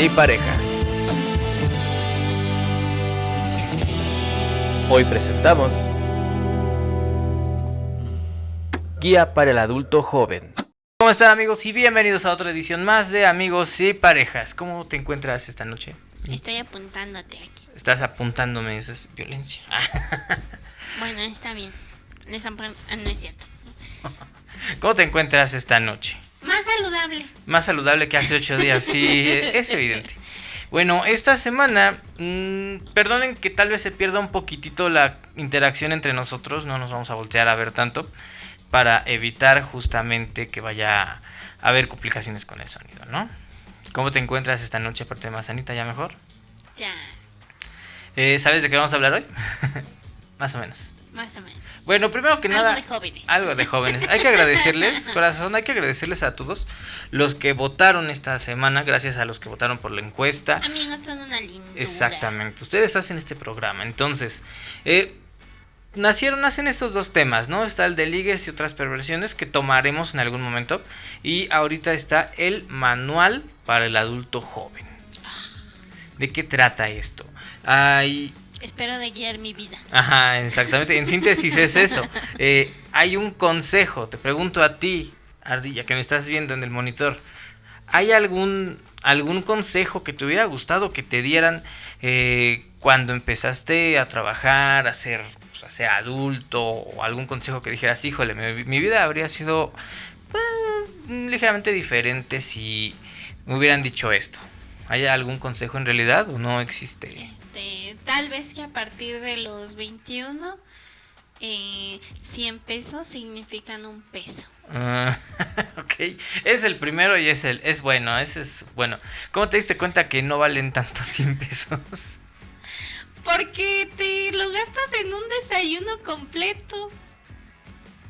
y parejas. Hoy presentamos Guía para el adulto joven. ¿Cómo están amigos? Y bienvenidos a otra edición más de Amigos y Parejas. ¿Cómo te encuentras esta noche? Estoy apuntándote aquí. Estás apuntándome, eso es violencia. Bueno, está bien. No es, cierto. ¿Cómo te encuentras esta noche? Más saludable. Más saludable que hace ocho días, sí, es evidente. Bueno, esta semana, mm, perdonen que tal vez se pierda un poquitito la interacción entre nosotros, no nos vamos a voltear a ver tanto, para evitar justamente que vaya a haber complicaciones con el sonido, ¿no? ¿Cómo te encuentras esta noche, aparte de más sanita, ya mejor? Ya, Eh, ¿Sabes de qué vamos a hablar hoy? Más o menos. más o menos. Bueno, primero que Algo nada... de jóvenes. Algo de jóvenes. Hay que agradecerles, corazón, hay que agradecerles a todos los que votaron esta semana, gracias a los que votaron por la encuesta. Amigos, son una lindura. Exactamente, ustedes hacen este programa. Entonces, eh, nacieron, nacen estos dos temas, ¿no? Está el de ligues y otras perversiones que tomaremos en algún momento. Y ahorita está el manual para el adulto joven. ¿De qué trata esto? Hay Espero de guiar mi vida. Ajá, exactamente. En síntesis es eso. Eh, hay un consejo, te pregunto a ti, Ardilla, que me estás viendo en el monitor. ¿Hay algún, algún consejo que te hubiera gustado que te dieran eh, cuando empezaste a trabajar, a ser, pues, a ser adulto? O algún consejo que dijeras, híjole, mi, mi vida habría sido eh, ligeramente diferente si me hubieran dicho esto. ¿Hay algún consejo en realidad o no existe? Tal vez que a partir de los 21, eh, 100 pesos significan un peso. Ah, ok, es el primero y es el, es bueno, ese es bueno. ¿Cómo te diste cuenta que no valen tanto 100 pesos? Porque te lo gastas en un desayuno completo.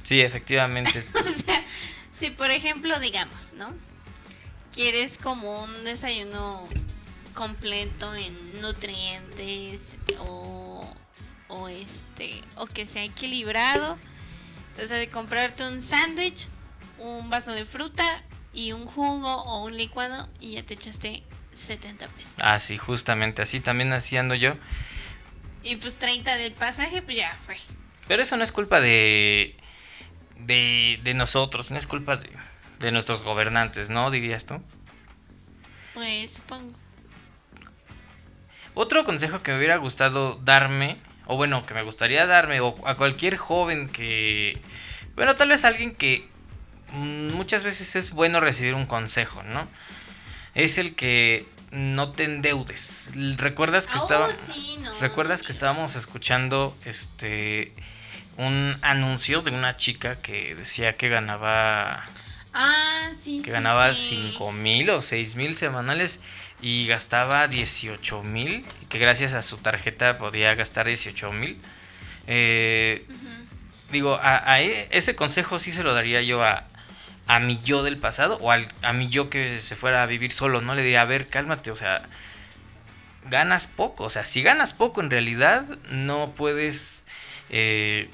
Sí, efectivamente. O sea, si por ejemplo, digamos, ¿no? Quieres como un desayuno completo en nutrientes o, o este o que sea equilibrado. O sea, de comprarte un sándwich, un vaso de fruta y un jugo o un licuado y ya te echaste 70 pesos. Ah, sí, justamente así también haciendo yo. Y pues 30 del pasaje, pues ya fue. Pero eso no es culpa de, de, de nosotros, no es culpa de, de nuestros gobernantes, ¿no? Dirías tú. Pues supongo. Otro consejo que me hubiera gustado darme, o bueno, que me gustaría darme, o a cualquier joven que... Bueno, tal vez alguien que muchas veces es bueno recibir un consejo, ¿no? Es el que no te endeudes. ¿Recuerdas que estaba... oh, sí, no, ¿Recuerdas no, que estábamos escuchando este un anuncio de una chica que decía que ganaba Ah, sí, que sí, ganaba. 5 mil o 6 mil semanales y gastaba 18 mil que gracias a su tarjeta podía gastar 18 mil Eh, digo a, a e- ese consejo sí se lo daría yo a a mi yo del pasado o al, a mi yo que se fuera a vivir solo no le diría a ver cálmate o sea ganas poco o sea si ganas poco en realidad no puedes eh,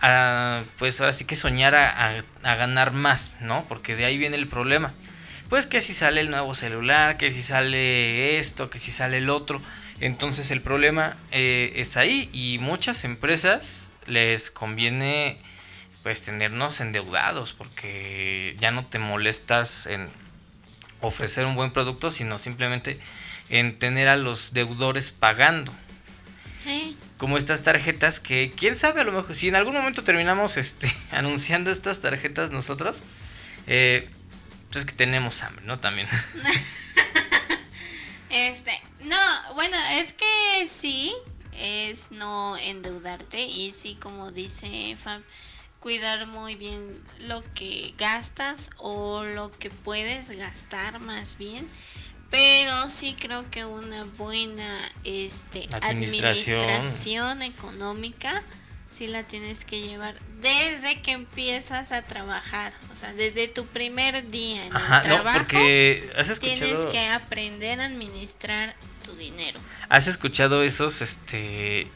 a, pues ahora sí que soñar a, a- a ganar más, ¿no? Porque de ahí viene el problema. Pues que si sale el nuevo celular, que si sale esto, que si sale el otro. Entonces el problema eh, es ahí y muchas empresas les conviene pues tenernos endeudados porque ya no te molestas en ofrecer un buen producto, sino simplemente en tener a los deudores pagando Sí. como estas tarjetas que quién sabe a lo mejor si en algún momento terminamos este anunciando estas tarjetas nosotros eh, pues es que tenemos hambre no también Este, no, bueno, es que sí, es no endeudarte y sí, como dice Fab, cuidar muy bien lo que gastas o lo que puedes gastar más bien. Pero sí creo que una buena este, Administración. administración económica sí la tienes que llevar desde que empiezas a trabajar, o sea, desde tu primer día en ajá el no trabajo. porque has Tienes que aprender a administrar tu dinero. has escuchado esos este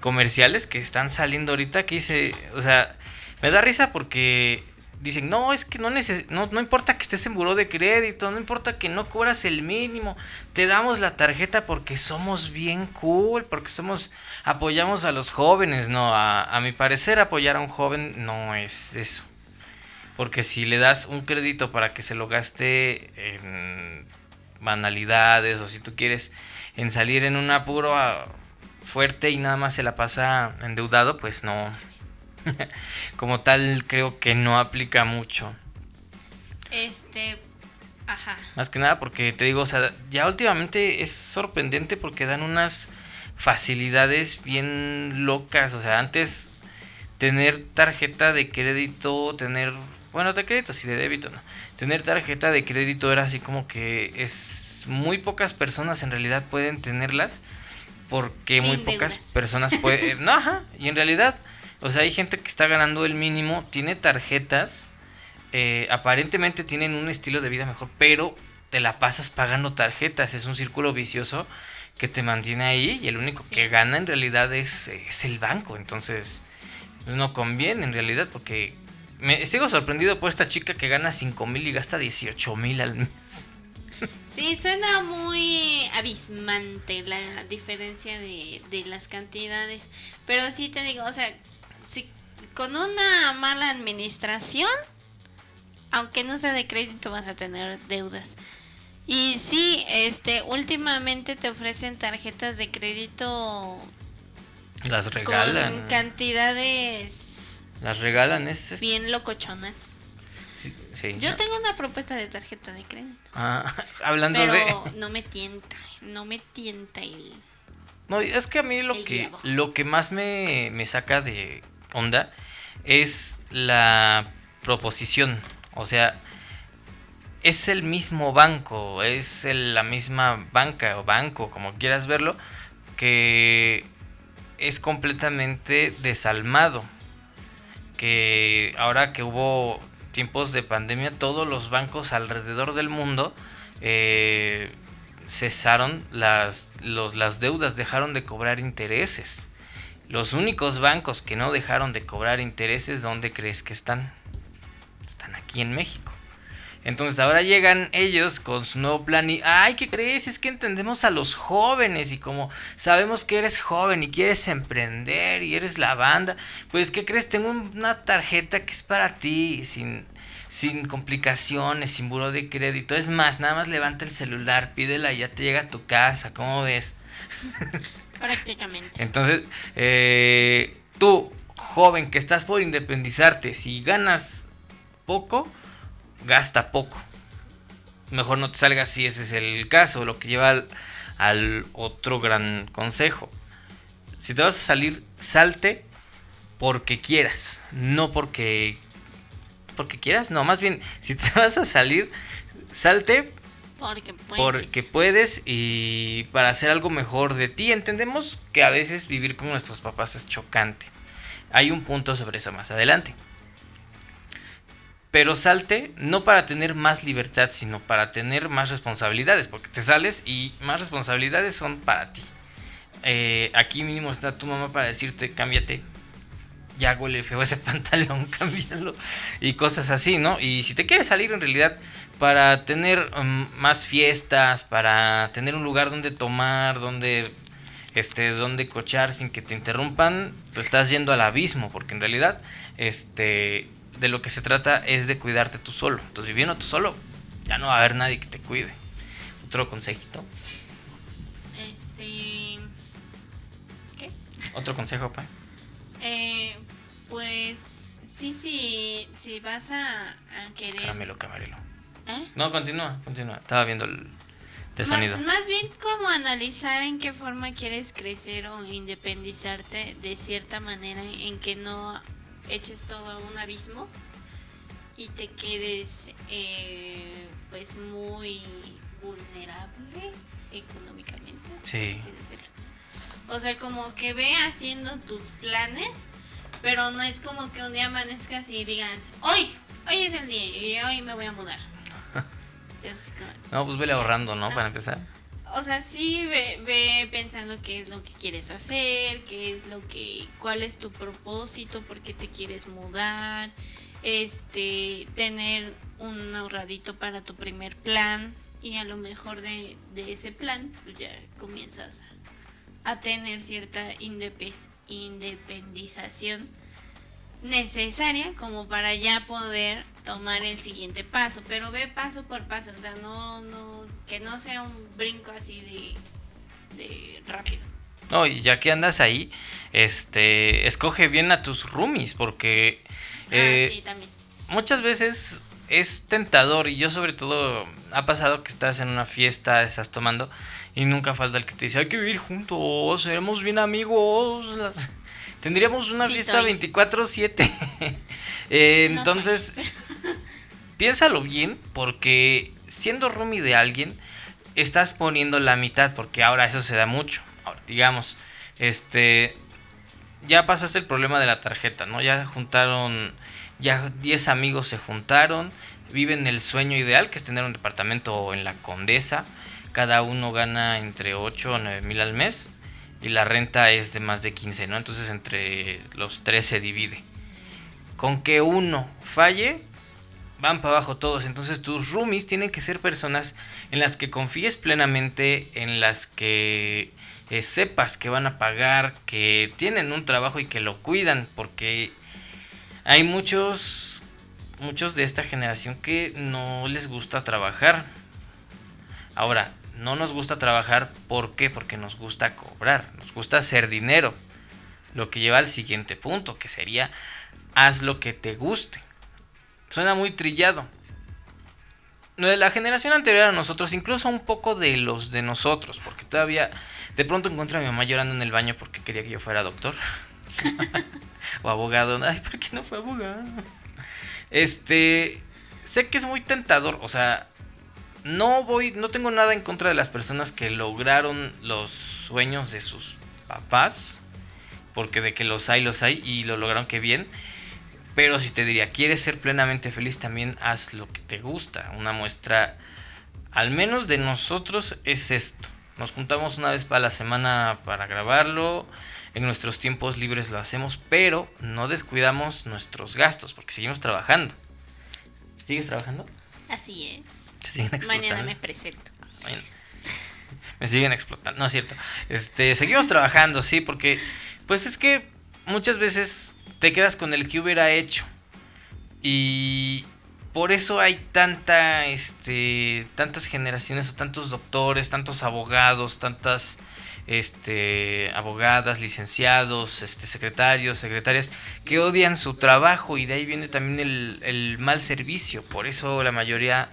comerciales que están saliendo ahorita que dice o sea me da risa porque dicen, no, es que no, neces no, no importa que estés en buró de crédito, no importa que no cobras el mínimo, te damos la tarjeta porque somos bien cool, porque somos, apoyamos a los jóvenes, no, a, a mi parecer apoyar a un joven no es eso. Porque si le das un crédito para que se lo gaste en banalidades o si tú quieres en salir en un apuro ah, fuerte y nada más se la pasa endeudado, pues no. Como tal creo que no aplica mucho. Este, ajá. Más que nada porque te digo, o sea, ya últimamente es sorprendente porque dan unas facilidades bien locas. O sea, antes tener tarjeta de crédito, tener bueno, de crédito sí, de débito no. Tener tarjeta de crédito era así como que es muy pocas personas en realidad pueden tenerlas porque muy pocas personas pueden... no, ajá, y en realidad, o sea, hay gente que está ganando el mínimo, tiene tarjetas, eh, aparentemente tienen un estilo de vida mejor, pero te la pasas pagando tarjetas, es un círculo vicioso que te mantiene ahí y el único que gana en realidad es, es el banco, entonces no conviene en realidad porque me sigo sorprendido por esta chica que gana 5 mil y gasta 18 mil al mes. Sí, suena muy abismante la diferencia de, de las cantidades. Pero sí te digo, o sea, si con una mala administración, aunque no sea de crédito, vas a tener deudas. Y sí, este, últimamente te ofrecen tarjetas de crédito. Las regalan. Con cantidades las regalan, es... Bien locochonas. Sí, Yo tengo una propuesta de tarjeta de crédito. Ah, hablando pero de... no me tienta, no me tienta el... No, es que a mí lo que, lo que más me, me saca de onda es la proposición. O sea, es el mismo banco, es la misma banca o banco, como quieras verlo, que es completamente desalmado que ahora que hubo tiempos de pandemia, todos los bancos alrededor del mundo eh, cesaron las, las deudas, dejaron de cobrar intereses. Los únicos bancos que no dejaron de cobrar intereses, ¿dónde crees que están? Están aquí en México. Entonces ahora llegan ellos con su nuevo plan y, ay, ¿qué crees? Es que entendemos a los jóvenes y como sabemos que eres joven y quieres emprender y eres la banda, pues ¿qué crees? Tengo una tarjeta que es para ti, sin, sin complicaciones, sin buro de crédito. Es más, nada más levanta el celular, pídela y ya te llega a tu casa, ¿cómo ves? Prácticamente. Entonces, eh, tú, joven que estás por independizarte, si ganas poco, gasta poco. Mejor no te salgas si ese es el caso, lo que lleva al, otro gran consejo. Si te vas a salir, salte porque quieras, no porque porque quieras, no, más bien si te vas a salir, salte porque puedes. porque puedes y para hacer algo mejor de ti. Entendemos que a veces vivir con nuestros papás es chocante. Hay un punto sobre eso más adelante. Pero salte no para tener más libertad, sino para tener más responsabilidades, porque te sales y más responsabilidades son para ti. Eh, aquí mínimo está tu mamá para decirte, cámbiate, ya huele feo ese pantalón, cámbialo, y cosas así, ¿no? Y si te quieres salir en realidad para tener um, más fiestas, para tener un lugar donde tomar, donde este donde cochar sin que te interrumpan, pues estás yendo al abismo, porque en realidad este de lo que se trata es de cuidarte tú solo. Entonces, viviendo tú solo, ya no va a haber nadie que te cuide. Otro consejito. Este. ¿Qué? Otro consejo, pa. Eh, pues. Sí, sí, si vas a, a querer. Caramelo, camarelo. ¿Eh? No, continúa, continúa. Estaba viendo el, sonido. Más, más bien como analizar en qué forma quieres crecer o independizarte de cierta manera en que no eches todo a un abismo y te quedes eh, pues muy vulnerable económicamente. Sí. O sea, como que ve haciendo tus planes, pero no es como que un día amanezcas y digas, hoy, hoy es el día y hoy me voy a mudar. No, pues vele ahorrando, ¿no? Para empezar o sea, sí ve, pensando qué es lo que quieres hacer, qué es lo que, cuál es tu propósito, por qué te quieres mudar, este tener un ahorradito para tu primer plan y a lo mejor de, de ese plan pues ya comienzas a tener cierta indepe- independización necesaria como para ya poder tomar el siguiente paso, pero ve paso por paso, o sea, no, no, que no sea un brinco así de, de rápido. No, y ya que andas ahí, este, escoge bien a tus roomies, porque eh, ah, sí, también. muchas veces es tentador y yo sobre todo ha pasado que estás en una fiesta, estás tomando y nunca falta el que te dice hay que vivir juntos, seremos bien amigos, las- tendríamos una Sí fiesta soy. 24/7. Eh, No entonces, soy, piénsalo bien porque siendo roomie de alguien estás poniendo la mitad porque ahora eso se da mucho. Ahora, digamos, este ya pasaste el problema de la tarjeta, ¿no? Ya juntaron ya 10 amigos se juntaron, viven el sueño ideal que es tener un departamento en la Condesa. Cada uno gana entre 8 o 9 mil al mes y la renta es de más de 15, ¿no? Entonces entre los tres se divide. Con que uno falle, van para abajo todos. Entonces tus roomies tienen que ser personas en las que confíes plenamente, en las que eh, sepas que van a pagar, que tienen un trabajo y que lo cuidan, porque hay muchos, muchos de esta generación que no les gusta trabajar. Ahora, no nos gusta trabajar, ¿por qué? Porque nos gusta cobrar, nos gusta hacer dinero. Lo que lleva al siguiente punto, que sería haz lo que te guste. Suena muy trillado. De la generación anterior a nosotros, incluso un poco de los de nosotros, porque todavía de pronto encuentro a mi mamá llorando en el baño porque quería que yo fuera doctor o abogado. Ay, ¿por qué no fue abogado? Este, sé que es muy tentador, o sea, no voy, no tengo nada en contra de las personas que lograron los sueños de sus papás, porque de que los hay, los hay y lo lograron que bien. Pero si te diría, quieres ser plenamente feliz, también haz lo que te gusta. Una muestra, al menos de nosotros, es esto. Nos juntamos una vez para la semana para grabarlo. En nuestros tiempos libres lo hacemos, pero no descuidamos nuestros gastos porque seguimos trabajando. ¿Sigues trabajando? Así es. Se siguen explotando. Mañana me presento. Bueno, me siguen explotando, no es cierto. Este, seguimos trabajando, sí, porque pues es que muchas veces te quedas con el que hubiera hecho. Y por eso hay tanta este tantas generaciones o tantos doctores, tantos abogados, tantas este abogadas, licenciados, este secretarios, secretarias que odian su trabajo y de ahí viene también el, el mal servicio. Por eso la mayoría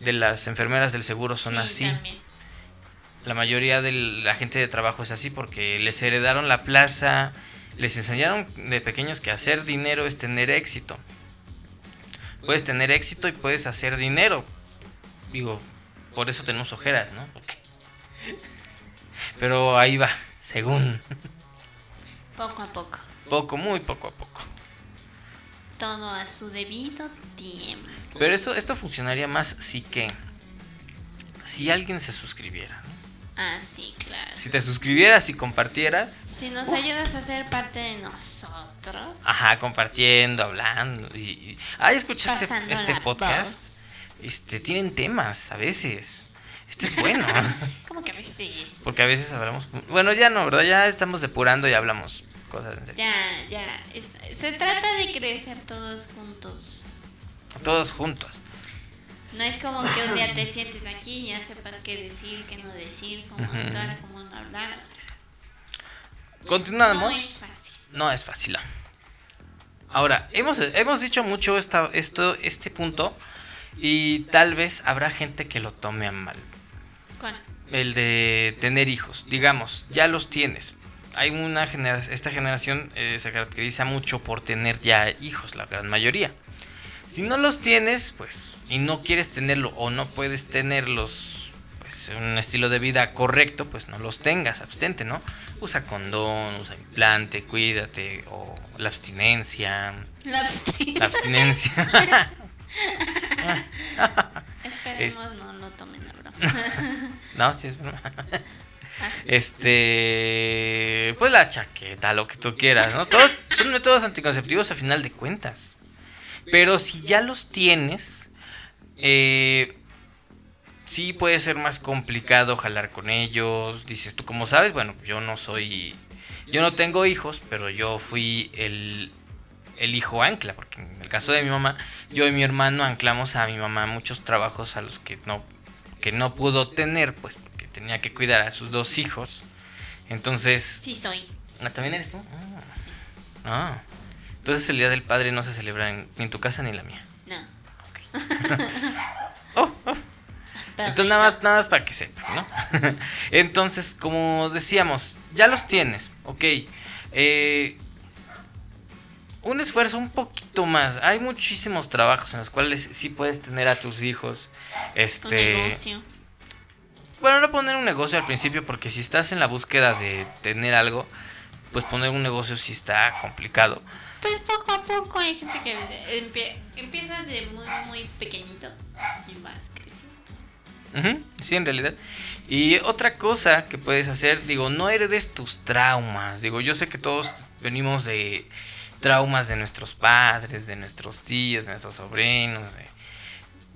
de las enfermeras del seguro son Sí, así. también. La mayoría de la gente de trabajo es así porque les heredaron la plaza, les enseñaron de pequeños que hacer dinero es tener éxito. Puedes tener éxito y puedes hacer dinero. Digo, por eso tenemos ojeras, ¿no? Porque- Pero ahí va, según. Poco a poco. Poco, muy poco a poco. Todo a su debido tiempo. Pero eso, esto funcionaría más si que. Si alguien se suscribiera, ¿no? Ah, sí, claro. Si te suscribieras y compartieras. Si nos ayudas a ser parte de nosotros. Ajá, compartiendo, hablando. Y, y- ah, escucha este, este podcast. Este, tienen temas a veces. Este es bueno. ¿Cómo que a veces? porque a veces hablamos. Bueno, ya no, ¿verdad? Ya estamos depurando y hablamos cosas en serio. Ya, ya. es- se trata de crecer todos juntos. Todos juntos. No es como que un día te sientes aquí y ya sepas qué decir, qué no decir, cómo Ujú. actuar, cómo no hablar. o sea, Continuamos. no es fácil. No es fácil. no. Ahora, hemos, hemos dicho mucho esta, esto, este punto y tal vez habrá gente que lo tome a mal. ¿Cuál? El de tener hijos. Digamos, ya los tienes. Hay una genera esta generación eh, se caracteriza mucho por tener ya hijos, la gran mayoría. Si no los tienes, pues, y no quieres tenerlo o no puedes tenerlos, pues, en un estilo de vida correcto, pues no los tengas, abstente, ¿no? Usa condón, usa implante, cuídate, o la abstinencia. La abstinencia. La abstinencia. Esperemos no lo tomen a broma. no, sí es broma. Este, pues la chaqueta, lo que tú quieras, ¿no? Todo- son métodos anticonceptivos a final de cuentas. Pero si ya los tienes, eh, sí puede ser más complicado jalar con ellos. Dices tú, como sabes, bueno, yo no soy, yo no tengo hijos, pero yo fui el, el hijo ancla, porque en el caso de mi mamá, yo y mi hermano anclamos a mi mamá muchos trabajos a los que no, que no pudo tener, pues tenía que cuidar a sus dos hijos. Entonces... Sí, soy. Ah, ¿También eres tú? Ah. Ah. Entonces el Día del Padre no se celebra en- ni en tu casa ni en la mía. No. Oh, oh. Entonces nada más, nada más para que sepan, ¿no? Entonces, como decíamos, ya los tienes, ok. Eh, un esfuerzo un poquito más. Hay muchísimos trabajos en los cuales sí puedes tener a tus hijos. Un Este. negocio. Bueno, no poner un negocio al principio, porque si estás en la búsqueda de tener algo, pues poner un negocio sí está complicado. Pues poco a poco hay gente que empie- empiezas de muy, muy pequeñito y vas creciendo. Sí, en realidad. Y otra cosa que puedes hacer, digo, no heredes tus traumas. Digo, yo sé que todos venimos de traumas de nuestros padres, de nuestros tíos, de nuestros sobrinos. de-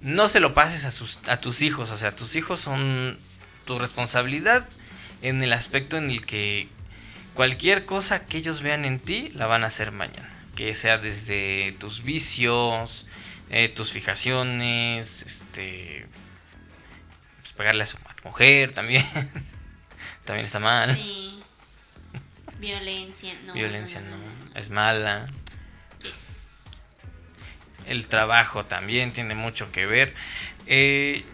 No se lo pases a, sus, a tus hijos. O sea, tus hijos son tu responsabilidad en el aspecto en el que cualquier cosa que ellos vean en ti la van a hacer mañana. Que sea desde tus vicios, eh, tus fijaciones, este pues, pegarle a su mujer también. también está mal. Sí. Violencia, no. Violencia no, es mala. Yes. El trabajo también tiene mucho que ver. Eh,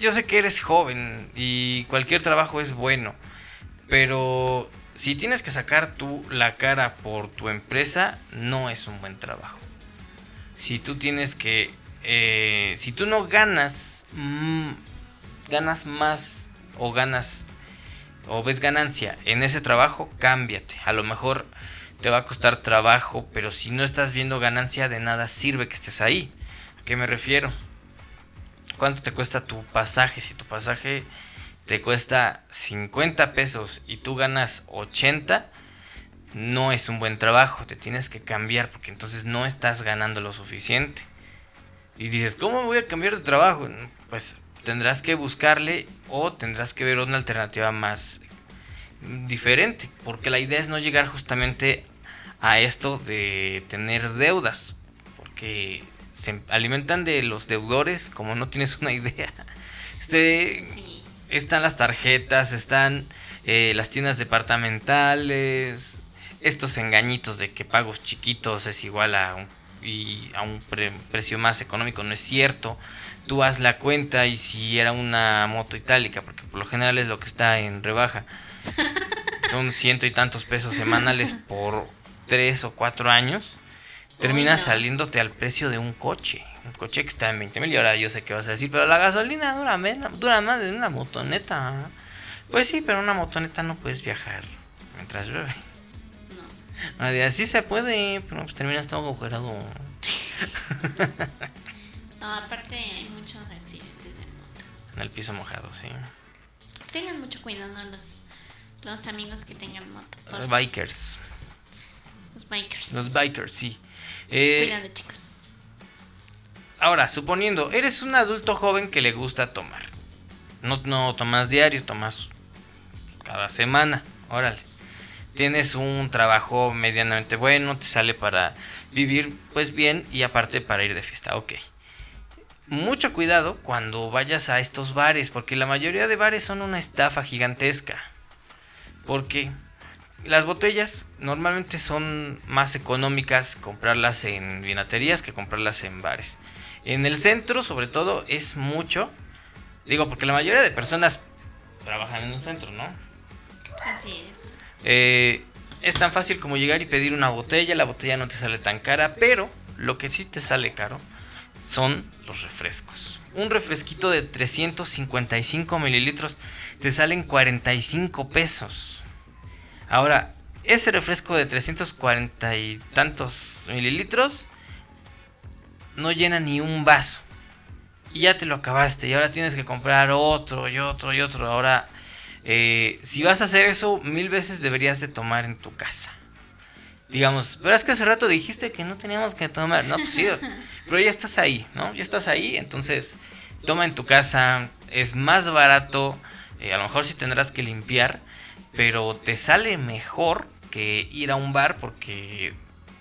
yo sé que eres joven y cualquier trabajo es bueno, pero si tienes que sacar tú la cara por tu empresa, no es un buen trabajo. Si tú tienes que, eh, si tú no ganas, mm, ganas más o ganas o ves ganancia en ese trabajo, cámbiate. A lo mejor te va a costar trabajo, pero si no estás viendo ganancia de nada sirve que estés ahí. ¿A qué me refiero? ¿Cuánto te cuesta tu pasaje? Si tu pasaje te cuesta 50 pesos y tú ganas 80, no es un buen trabajo. Te tienes que cambiar porque entonces no estás ganando lo suficiente. Y dices, ¿cómo voy a cambiar de trabajo? Pues tendrás que buscarle o tendrás que ver una alternativa más diferente. Porque la idea es no llegar justamente a esto de tener deudas. Porque se alimentan de los deudores como no tienes una idea. Este, Sí. están las tarjetas, están eh, las tiendas departamentales, estos engañitos de que pagos chiquitos es igual a un, y a un pre- precio más económico, no es cierto. Tú haz la cuenta y si era una moto itálica, porque por lo general es lo que está en rebaja, son ciento y tantos pesos semanales por tres o cuatro años, termina saliéndote al precio de un coche. Un coche que está en 20 mil y ahora yo sé que vas a decir, pero la gasolina dura, menos, dura más de una motoneta. Pues sí, pero una motoneta no puedes viajar mientras llueve. No. Nadie así se puede, pero pues terminas todo agujerado. No, aparte hay muchos accidentes de moto. En el piso mojado, sí. Tengan mucho cuidado los, los amigos que tengan moto. Los bikers. Los bikers. Los bikers, sí. Eh, Cuidado, chicos. Ahora, suponiendo, eres un adulto joven que le gusta tomar. No, no tomas diario, tomas cada semana. Órale. Tienes un trabajo medianamente bueno, te sale para vivir pues bien y aparte para ir de fiesta. Ok. Mucho cuidado cuando vayas a estos bares, porque la mayoría de bares son una estafa gigantesca. Porque las botellas normalmente son más económicas comprarlas en vinaterías que comprarlas en bares. En el centro, sobre todo, es mucho. Digo, porque la mayoría de personas trabajan en un centro, ¿no? Así es. Eh, es tan fácil como llegar y pedir una botella. La botella no te sale tan cara, pero lo que sí te sale caro son los refrescos. Un refresquito de 355 mililitros te salen 45 pesos. Ahora, ese refresco de 340 y tantos mililitros no llena ni un vaso. Y ya te lo acabaste. Y ahora tienes que comprar otro y otro y otro. Ahora, eh, si vas a hacer eso, mil veces deberías de tomar en tu casa. digamos, pero es que hace rato dijiste que no teníamos que tomar, no, pues sí, pero ya estás ahí, ¿no? Ya estás ahí, entonces toma en tu casa, es más barato, eh, a lo mejor sí tendrás que limpiar, pero te sale mejor que ir a un bar porque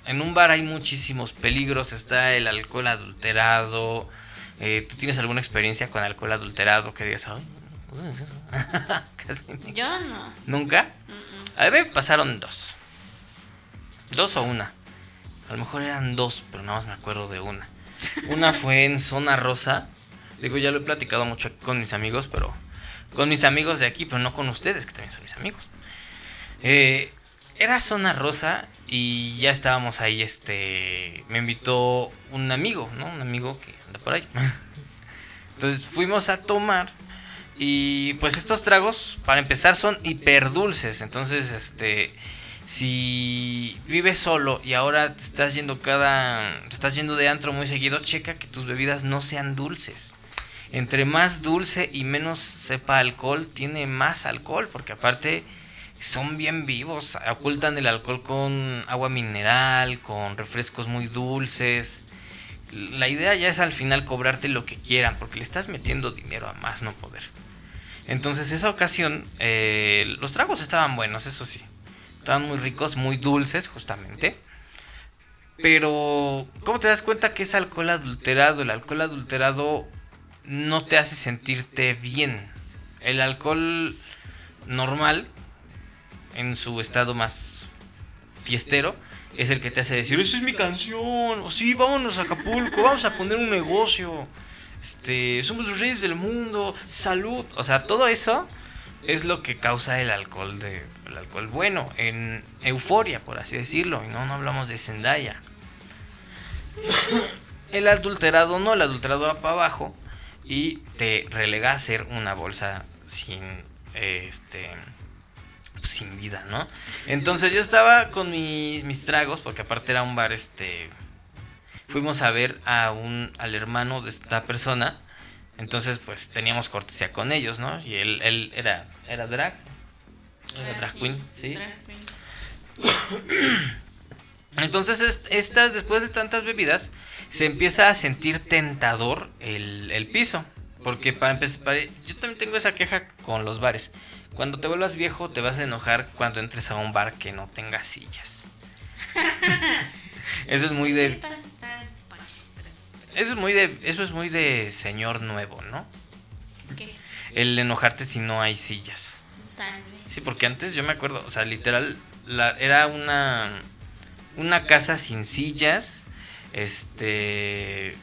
en un bar hay muchísimos peligros, está el alcohol adulterado, eh, ¿tú tienes alguna experiencia con alcohol adulterado que digas, ay, Yo no. ¿Nunca? A mí me pasaron dos. Dos o una. A lo mejor eran dos, pero nada más me acuerdo de una. Una fue en Zona Rosa. Digo, ya lo he platicado mucho aquí con mis amigos, pero con mis amigos de aquí, pero no con ustedes, que también son mis amigos. Eh, era Zona Rosa y ya estábamos ahí, este, me invitó un amigo, ¿no? Un amigo que anda por ahí. Entonces fuimos a tomar y pues estos tragos, para empezar, son hiper dulces. Entonces, este, si vives solo y ahora te estás yendo cada, estás yendo de antro muy seguido, checa que tus bebidas no sean dulces. Entre más dulce y menos sepa alcohol, tiene más alcohol, porque aparte son bien vivos, ocultan el alcohol con agua mineral, con refrescos muy dulces. La idea ya es al final cobrarte lo que quieran, porque le estás metiendo dinero a más no poder. Entonces, esa ocasión, eh, los tragos estaban buenos, eso sí. Estaban muy ricos, muy dulces, justamente. Pero, ¿cómo te das cuenta que es alcohol adulterado? El alcohol adulterado no te hace sentirte bien. El alcohol normal, en su estado más fiestero, es el que te hace decir, esa es mi canción, o sí, vámonos a Acapulco, vamos a poner un negocio este, somos los reyes del mundo, salud, o sea, todo eso es lo que causa el alcohol de el alcohol bueno, en euforia, por así decirlo, y no no hablamos de Zendaya. El adulterado no, el adulterado va para abajo y te relega a ser una bolsa sin este sin vida, ¿no? Entonces yo estaba con mis, mis tragos, porque aparte era un bar este fuimos a ver a un, al hermano de esta persona. Entonces, pues teníamos cortesía con ellos, ¿no? Y él, él era, era drag. Era drag queen, sí. Entonces, estas, después de tantas bebidas, se empieza a sentir tentador el, el piso. Porque para empezar, yo también tengo esa queja con los bares. Cuando te vuelvas viejo, te vas a enojar cuando entres a un bar que no tenga sillas. Eso es muy de. Eso es muy de. Eso es muy de señor nuevo, ¿no? ¿Qué? El enojarte si no hay sillas. Tal vez. Sí, porque antes yo me acuerdo, o sea, literal, la, era una. Una casa sin sillas. Este.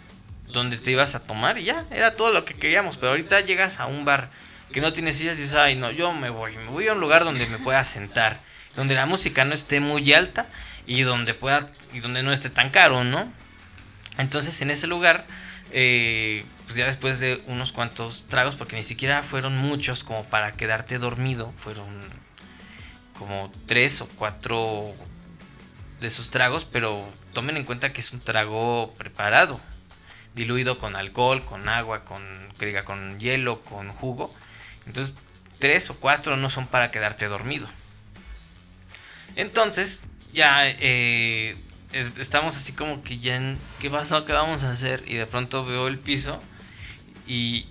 Donde te ibas a tomar y ya, era todo lo que queríamos. Pero ahorita llegas a un bar que no tiene sillas y dices, ay, no, yo me voy. Me voy a un lugar donde me pueda sentar. Donde la música no esté muy alta y donde pueda. Y donde no esté tan caro, ¿no? Entonces en ese lugar, eh, pues ya después de unos cuantos tragos, porque ni siquiera fueron muchos como para quedarte dormido, fueron como tres o cuatro de esos tragos, pero tomen en cuenta que es un trago preparado, diluido con alcohol, con agua, con, que diga, con hielo, con jugo. Entonces, tres o cuatro no son para quedarte dormido. Entonces, ya eh, estamos así como que ya en, ¿qué pasó? ¿Qué vamos a hacer? Y de pronto veo el piso y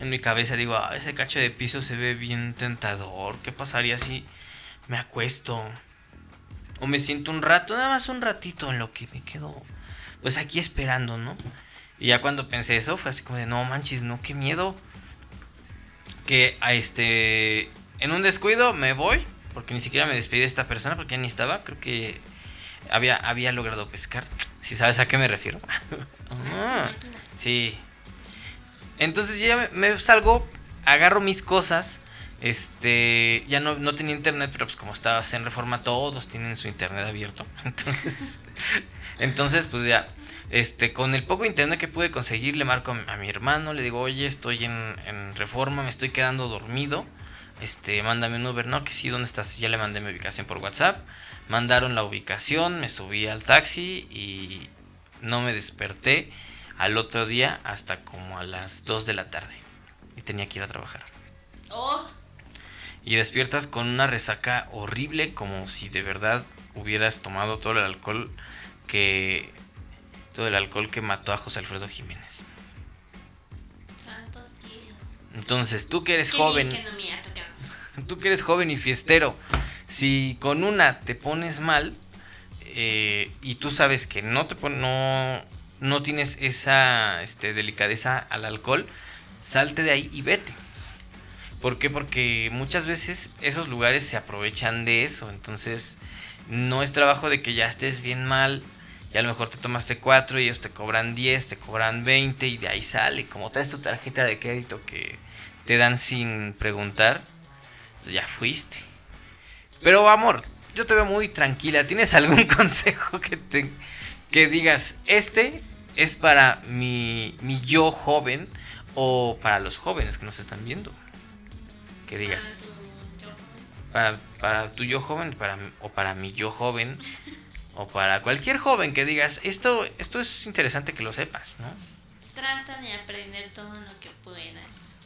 en mi cabeza digo, ah, ese cacho de piso se ve bien tentador. ¿Qué pasaría si me acuesto? O me siento un rato, nada más un ratito en lo que me quedo pues aquí esperando, ¿no? Y ya cuando pensé eso fue así como de, no manches, no, qué miedo. Que a este, en un descuido me voy, porque ni siquiera me despedí de esta persona, porque ya ni estaba, creo que había, había logrado pescar. Si sabes a qué me refiero. Ah, sí. Entonces ya me, salgo, agarro mis cosas. Este, ya no, no tenía internet, pero pues como estaba en reforma, todos tienen su internet abierto. Entonces, entonces pues ya, este, con el poco internet que pude conseguir, le marco a mi hermano, le digo, oye, estoy en, en reforma, me estoy quedando dormido. Este, mándame un Uber, no, que sí, ¿dónde estás? Ya le mandé mi ubicación por WhatsApp mandaron la ubicación, me subí al taxi y no me desperté al otro día hasta como a las 2 de la tarde. Y tenía que ir a trabajar. Oh. Y despiertas con una resaca horrible como si de verdad hubieras tomado todo el alcohol que todo el alcohol que mató a José Alfredo Jiménez. Santos cielos. Entonces, tú que eres Qué joven, bien que no me ha tocado. tú que eres joven y fiestero, si con una te pones mal eh, y tú sabes que no te pon- no, no tienes esa este, delicadeza al alcohol, salte de ahí y vete. ¿Por qué? Porque muchas veces esos lugares se aprovechan de eso. Entonces, no es trabajo de que ya estés bien mal y a lo mejor te tomaste cuatro y ellos te cobran 10, te cobran 20 y de ahí sale. Como traes tu tarjeta de crédito que te dan sin preguntar, ya fuiste. Pero amor, yo te veo muy tranquila. ¿Tienes algún consejo que te que digas, este es para mi, mi yo joven o para los jóvenes que nos están viendo? Que digas, para, para tu yo joven para, o para mi yo joven o para cualquier joven que digas, esto, esto es interesante que lo sepas, ¿no? Trata de aprender todo lo que puedas.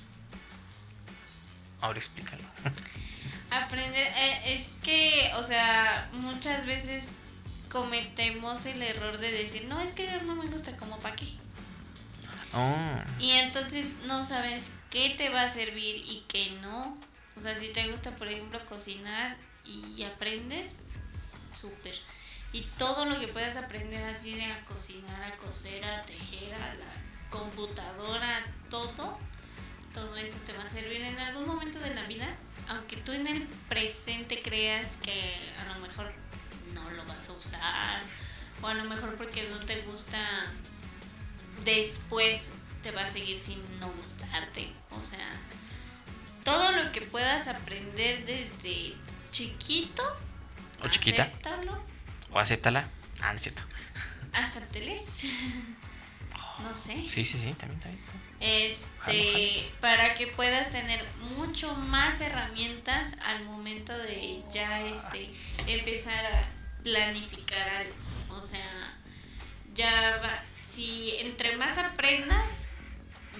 Ahora explícalo. Aprender, eh, es que, o sea, muchas veces cometemos el error de decir, no, es que no me gusta como pa' qué. Oh, Y entonces no sabes qué te va a servir y qué no. O sea, si te gusta, por ejemplo, cocinar y aprendes, súper. Y todo lo que puedas aprender así de cocinar, a coser, a tejer, a la computadora, todo, todo eso te va a servir en algún momento de la vida. Aunque tú en el presente creas que a lo mejor no lo vas a usar, o a lo mejor porque no te gusta después te va a seguir sin no gustarte. O sea, todo lo que puedas aprender desde chiquito, O chiquita. acéptalo, o acéptala. Ah, no es cierto. acépteles. no sé. Sí, sí, sí, también, también. Este, para que puedas tener mucho más herramientas al momento de ya este empezar a planificar algo. O sea, ya va, si entre más aprendas,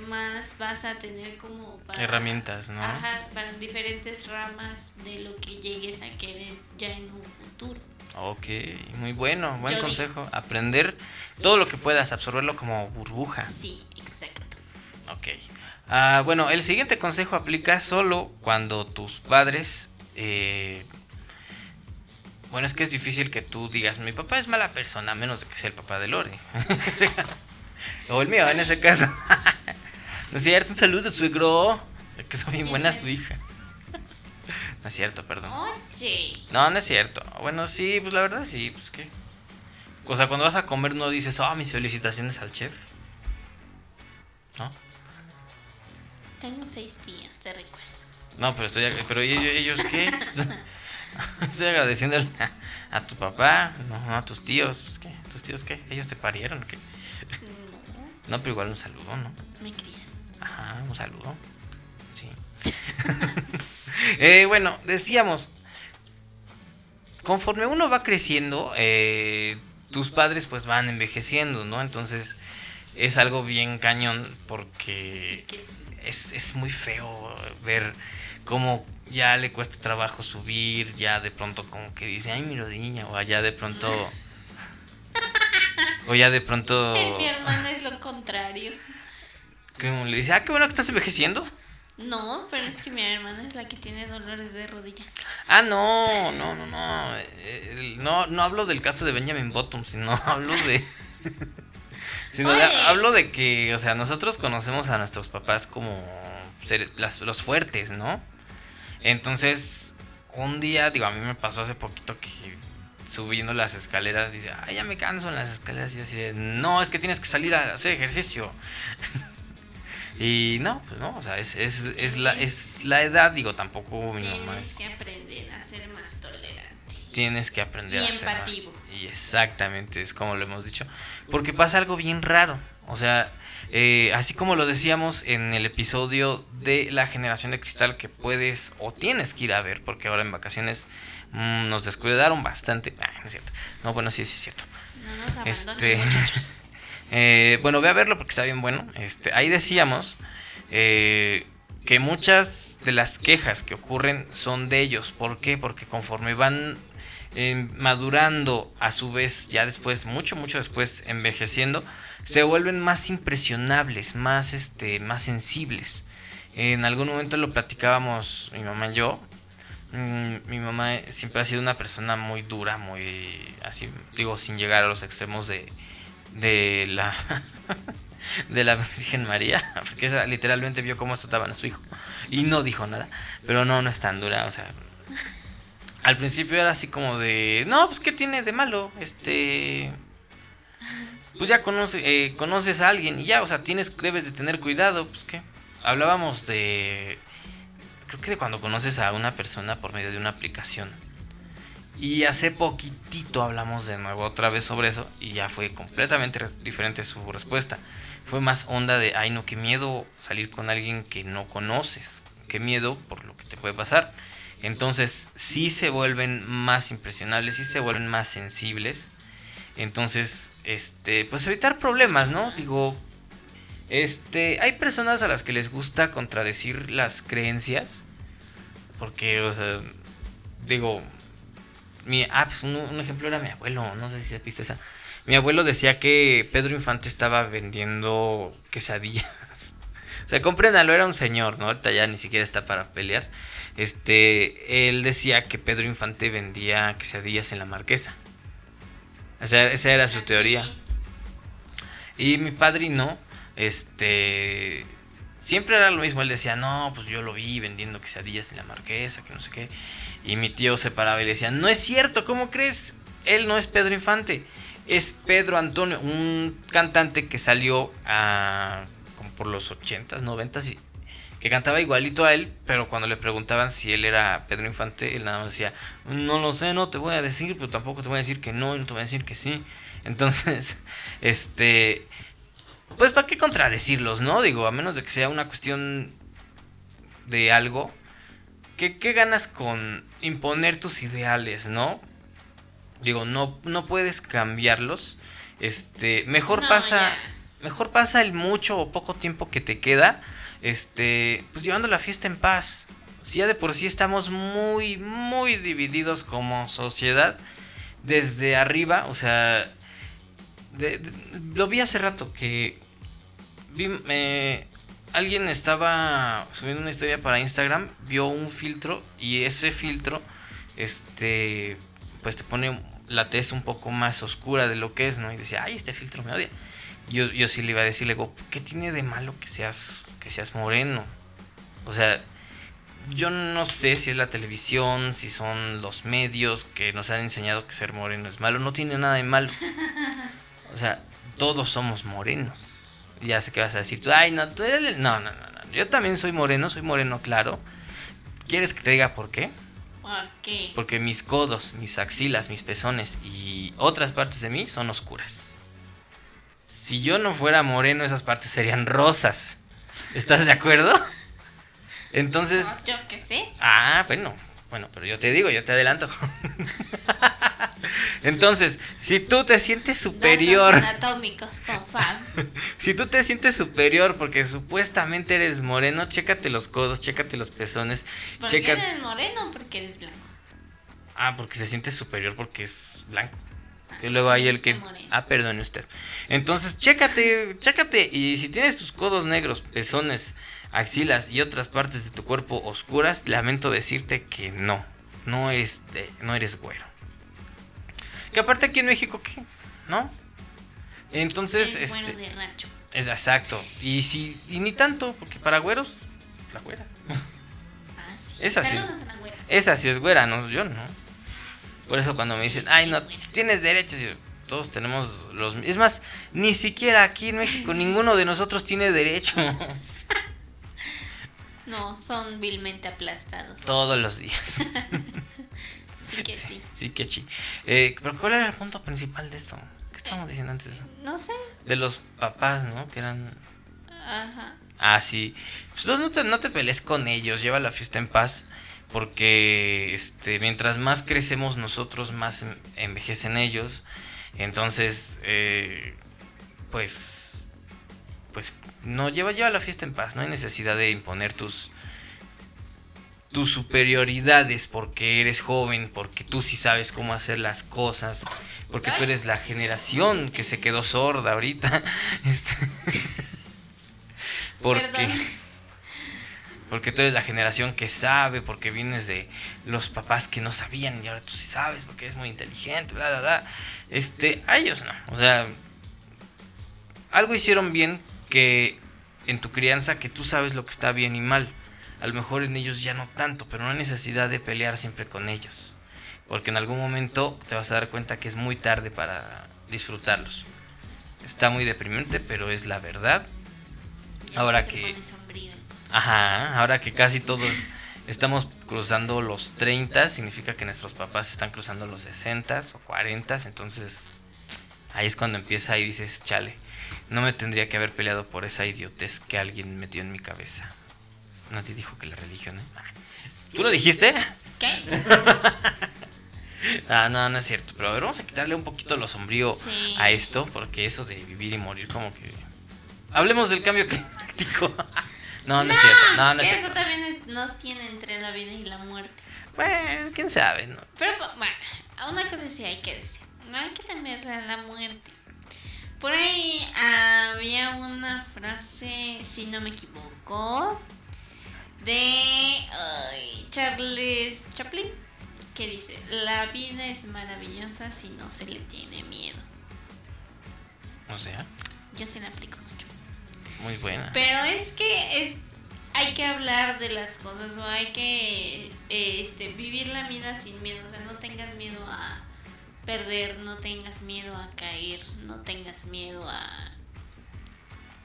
más vas a tener como para Herramientas, ¿no? Ajá, para diferentes ramas de lo que llegues a querer ya en un futuro. Ok, muy bueno, buen Yo consejo. Aprender todo lo que puedas, absorberlo como burbuja. Sí, exacto. Ok. Ah, bueno, el siguiente consejo aplica solo cuando tus padres... eh, bueno, es que es difícil que tú digas, mi papá es mala persona, a menos de que sea el papá de Lore. o el mío, en ese caso. no es cierto, un saludo, suegro. Que son bien buena su hija. no es cierto, perdón. Oye, No, no es cierto. Bueno, sí, pues la verdad sí, pues qué. O sea, cuando vas a comer no dices, oh, mis felicitaciones al chef. ¿No? tengo seis días, te recuerdo. No, pero estoy, pero ellos, ellos qué? estoy agradeciendo a, a tu papá, no, no a tus tíos, pues qué, tus tíos qué, ellos te parieron, ¿qué? No, No, pero igual un saludo, ¿no? me crían. Ajá, un saludo. Sí. Eh, bueno, decíamos, conforme uno va creciendo, eh, tus padres pues van envejeciendo, ¿no? Entonces es algo bien cañón porque es, es muy feo ver cómo ya le cuesta trabajo subir, ya de pronto como que dice, ay, mi rodilla, o ya de pronto... O ya de pronto... Mi hermana es lo contrario. Como le dice, ah, qué bueno que estás envejeciendo. No, pero es que mi hermana es la que tiene dolores de rodilla. Ah, no, no, no, no. Eh, No, no hablo del caso de Benjamin Bottom, sino hablo de. sino de- hablo de que, o sea, nosotros conocemos a nuestros papás como seres- las- los fuertes, ¿no? Entonces, un día, digo, a mí me pasó hace poquito que subiendo las escaleras dice, ay, ya me canso en las escaleras. Y yo así no, es que tienes que salir a hacer ejercicio. y no, pues no, o sea, es, es, es, la, es la edad, digo, tampoco mi mamá es Tienes que aprender a ser más tolerante. tienes que aprender Y a ser más- empativo. Y exactamente, es como lo hemos dicho. Porque pasa algo bien raro. O sea, eh, así como lo decíamos en el episodio de la generación de cristal que puedes o tienes que ir a ver, porque ahora en vacaciones mm, nos descuidaron bastante. Ah, no es cierto. No, bueno, sí, sí es cierto. No nos Este, muchachos. eh, bueno, ve a verlo porque está bien bueno. Este, ahí decíamos eh, que muchas de las quejas que ocurren son de ellos. ¿Por qué? Porque conforme van eh, madurando, a su vez, ya después, mucho, mucho después, envejeciendo, se vuelven más impresionables, más, este, más sensibles. En algún momento lo platicábamos mi mamá y yo. Mm, mi mamá siempre ha sido una persona muy dura, muy así, digo, sin llegar a los extremos de, de la de la Virgen María, porque esa literalmente vio cómo azotaban a su hijo y no dijo nada, pero no, no es tan dura, o sea, al principio era así como de, no, pues qué tiene de malo, este, pues ya conoce, eh, conoces a alguien y ya, o sea, tienes, debes de tener cuidado, pues qué, hablábamos de, creo que de cuando conoces a una persona por medio de una aplicación. Y hace poquitito hablamos de nuevo otra vez sobre eso y ya fue completamente diferente su respuesta fue más onda de, ay no, qué miedo salir con alguien que no conoces, qué miedo por lo que te puede pasar. Entonces sí se vuelven más impresionables, sí se vuelven más sensibles. Entonces, este, pues evitar problemas, ¿no? Digo, este, hay personas a las que les gusta contradecir las creencias. Porque, o sea, digo, mi, ah, pues un, un ejemplo era mi abuelo, no sé si se viste esa mi abuelo decía que Pedro Infante estaba vendiendo quesadillas. o sea, compréndalo, era un señor, ¿no? Ahorita ya ni siquiera está para pelear. Este, él decía que Pedro Infante vendía quesadillas en la marquesa. O sea, esa era su teoría. Y mi padrino, este, siempre era lo mismo. Él decía, no, pues yo lo vi vendiendo quesadillas en la marquesa, que no sé qué. Y mi tío se paraba y le decía, no es cierto, ¿cómo crees? Él no es Pedro Infante es Pedro Antonio, un cantante que salió como por los 80s, 90s, que cantaba igualito a él, pero cuando le preguntaban si él era Pedro Infante, él nada más decía, no lo sé, no te voy a decir, pero tampoco te voy a decir que no, no te voy a decir que sí. Entonces, este, pues para qué contradecirlos, ¿no? Digo, a menos de que sea una cuestión de algo, ¿qué, qué ganas con imponer tus ideales, ¿no? Digo, no, no puedes cambiarlos. Este, mejor pasa, mejor pasa el mucho o poco tiempo que te queda, este, pues llevando la fiesta en paz. Si ya de por sí estamos muy, muy divididos como sociedad, desde arriba, o sea, lo vi hace rato que vi, alguien estaba subiendo una historia para Instagram, vio un filtro y ese filtro, este, pues te pone la tez un poco más oscura de lo que es, ¿no? Y decía, ay, este filtro me odia. Yo, yo sí le iba a decir, le digo, ¿qué tiene de malo que seas, que seas moreno? O sea, yo no sé si es la televisión, si son los medios que nos han enseñado que ser moreno es malo. No tiene nada de malo. O sea, todos somos morenos. Ya sé que vas a decir, tú, ay, no, tú eres... No, no, no, no. Yo también soy moreno, soy moreno, claro. ¿Quieres que te diga por qué? ¿Por qué? Porque mis codos, mis axilas, mis pezones y otras partes de mí son oscuras. Si yo no fuera moreno, esas partes serían rosas. ¿Estás de acuerdo? Entonces. yo qué sé. Ah, bueno. Bueno, pero yo te digo, yo te adelanto. Entonces, si tú te sientes superior. anatómicos con si tú te sientes superior porque supuestamente eres moreno, chécate los codos, chécate los pezones. ¿Por qué eres moreno? Porque eres blanco. Ah, porque se siente superior porque es blanco. Y luego hay el que. Ah, perdone usted. Entonces, chécate, chécate. Y si tienes tus codos negros, pezones, axilas y otras partes de tu cuerpo oscuras, lamento decirte que no. No eres, no eres güero. Que aparte aquí en México, ¿qué? ¿No? Entonces, es este. de rancho. Es exacto. Y si, y ni tanto, porque para güeros, la güera. Ah, sí. Esa sí. Güera. Esa sí es güera, no, yo no. Por eso cuando me dicen, ay, no, tienes derechos, todos tenemos los... Es más, ni siquiera aquí en México ninguno de nosotros tiene derecho. No, son vilmente aplastados. Todos los días. Sí sí. Eh, pero ¿cuál era el punto principal de esto? ¿Qué estábamos diciendo antes de eso? No sé. De los papás, ¿no? Que eran... Ajá. Ah, sí. Pues no te, no te pelees con ellos, lleva la fiesta en paz. Porque este, mientras más crecemos nosotros, más envejecen ellos. Entonces, eh, pues, pues, no, lleva, lleva la fiesta en paz. No hay necesidad de imponer tus, tu superioridad es porque eres joven, porque tú sí sabes cómo hacer las cosas, porque tú eres la generación que se quedó sorda ahorita. Este, porque, Perdón. porque tú eres la generación que sabe, porque vienes de los papás que no sabían y ahora tú sí sabes, porque eres muy inteligente, bla, bla, bla. Este, a ellos no. O sea, algo hicieron bien que en tu crianza que tú sabes lo que está bien y mal. A lo mejor en ellos ya no tanto, pero no hay necesidad de pelear siempre con ellos. Porque en algún momento te vas a dar cuenta que es muy tarde para disfrutarlos. Está muy deprimente, pero es la verdad. Ahora que-. Ajá, ahora que casi todos estamos cruzando los 30, significa que nuestros papás están cruzando los 60 o 40, entonces ahí es cuando empieza y dices, chale, no me tendría que haber peleado por esa idiotez que alguien metió en mi cabeza. Nadie dijo que la religión, ¿eh? Ah, ¿Tú lo dijiste? ¿Qué? Ah, no, no es cierto, pero a ver, vamos a quitarle un poquito lo sombrío Sí. a esto, porque eso de vivir y morir como que... Hablemos del cambio climático. no, no es cierto, no, no es cierto. eso también es- nos tiene entre la vida y la muerte. Pues, quién sabe, ¿no? Pero pues, bueno, una cosa sí hay que decir, no hay que temerle a la muerte. Por ahí había una frase, si no me equivoco, de Charles Chaplin, que dice, la vida es maravillosa si no se le tiene miedo. O sea, Yo sí la aplico mucho. muy buena. Pero es que es hay que hablar de las cosas o hay que este, vivir la vida sin miedo. O sea, no tengas miedo a perder, no tengas miedo a caer, no tengas miedo a.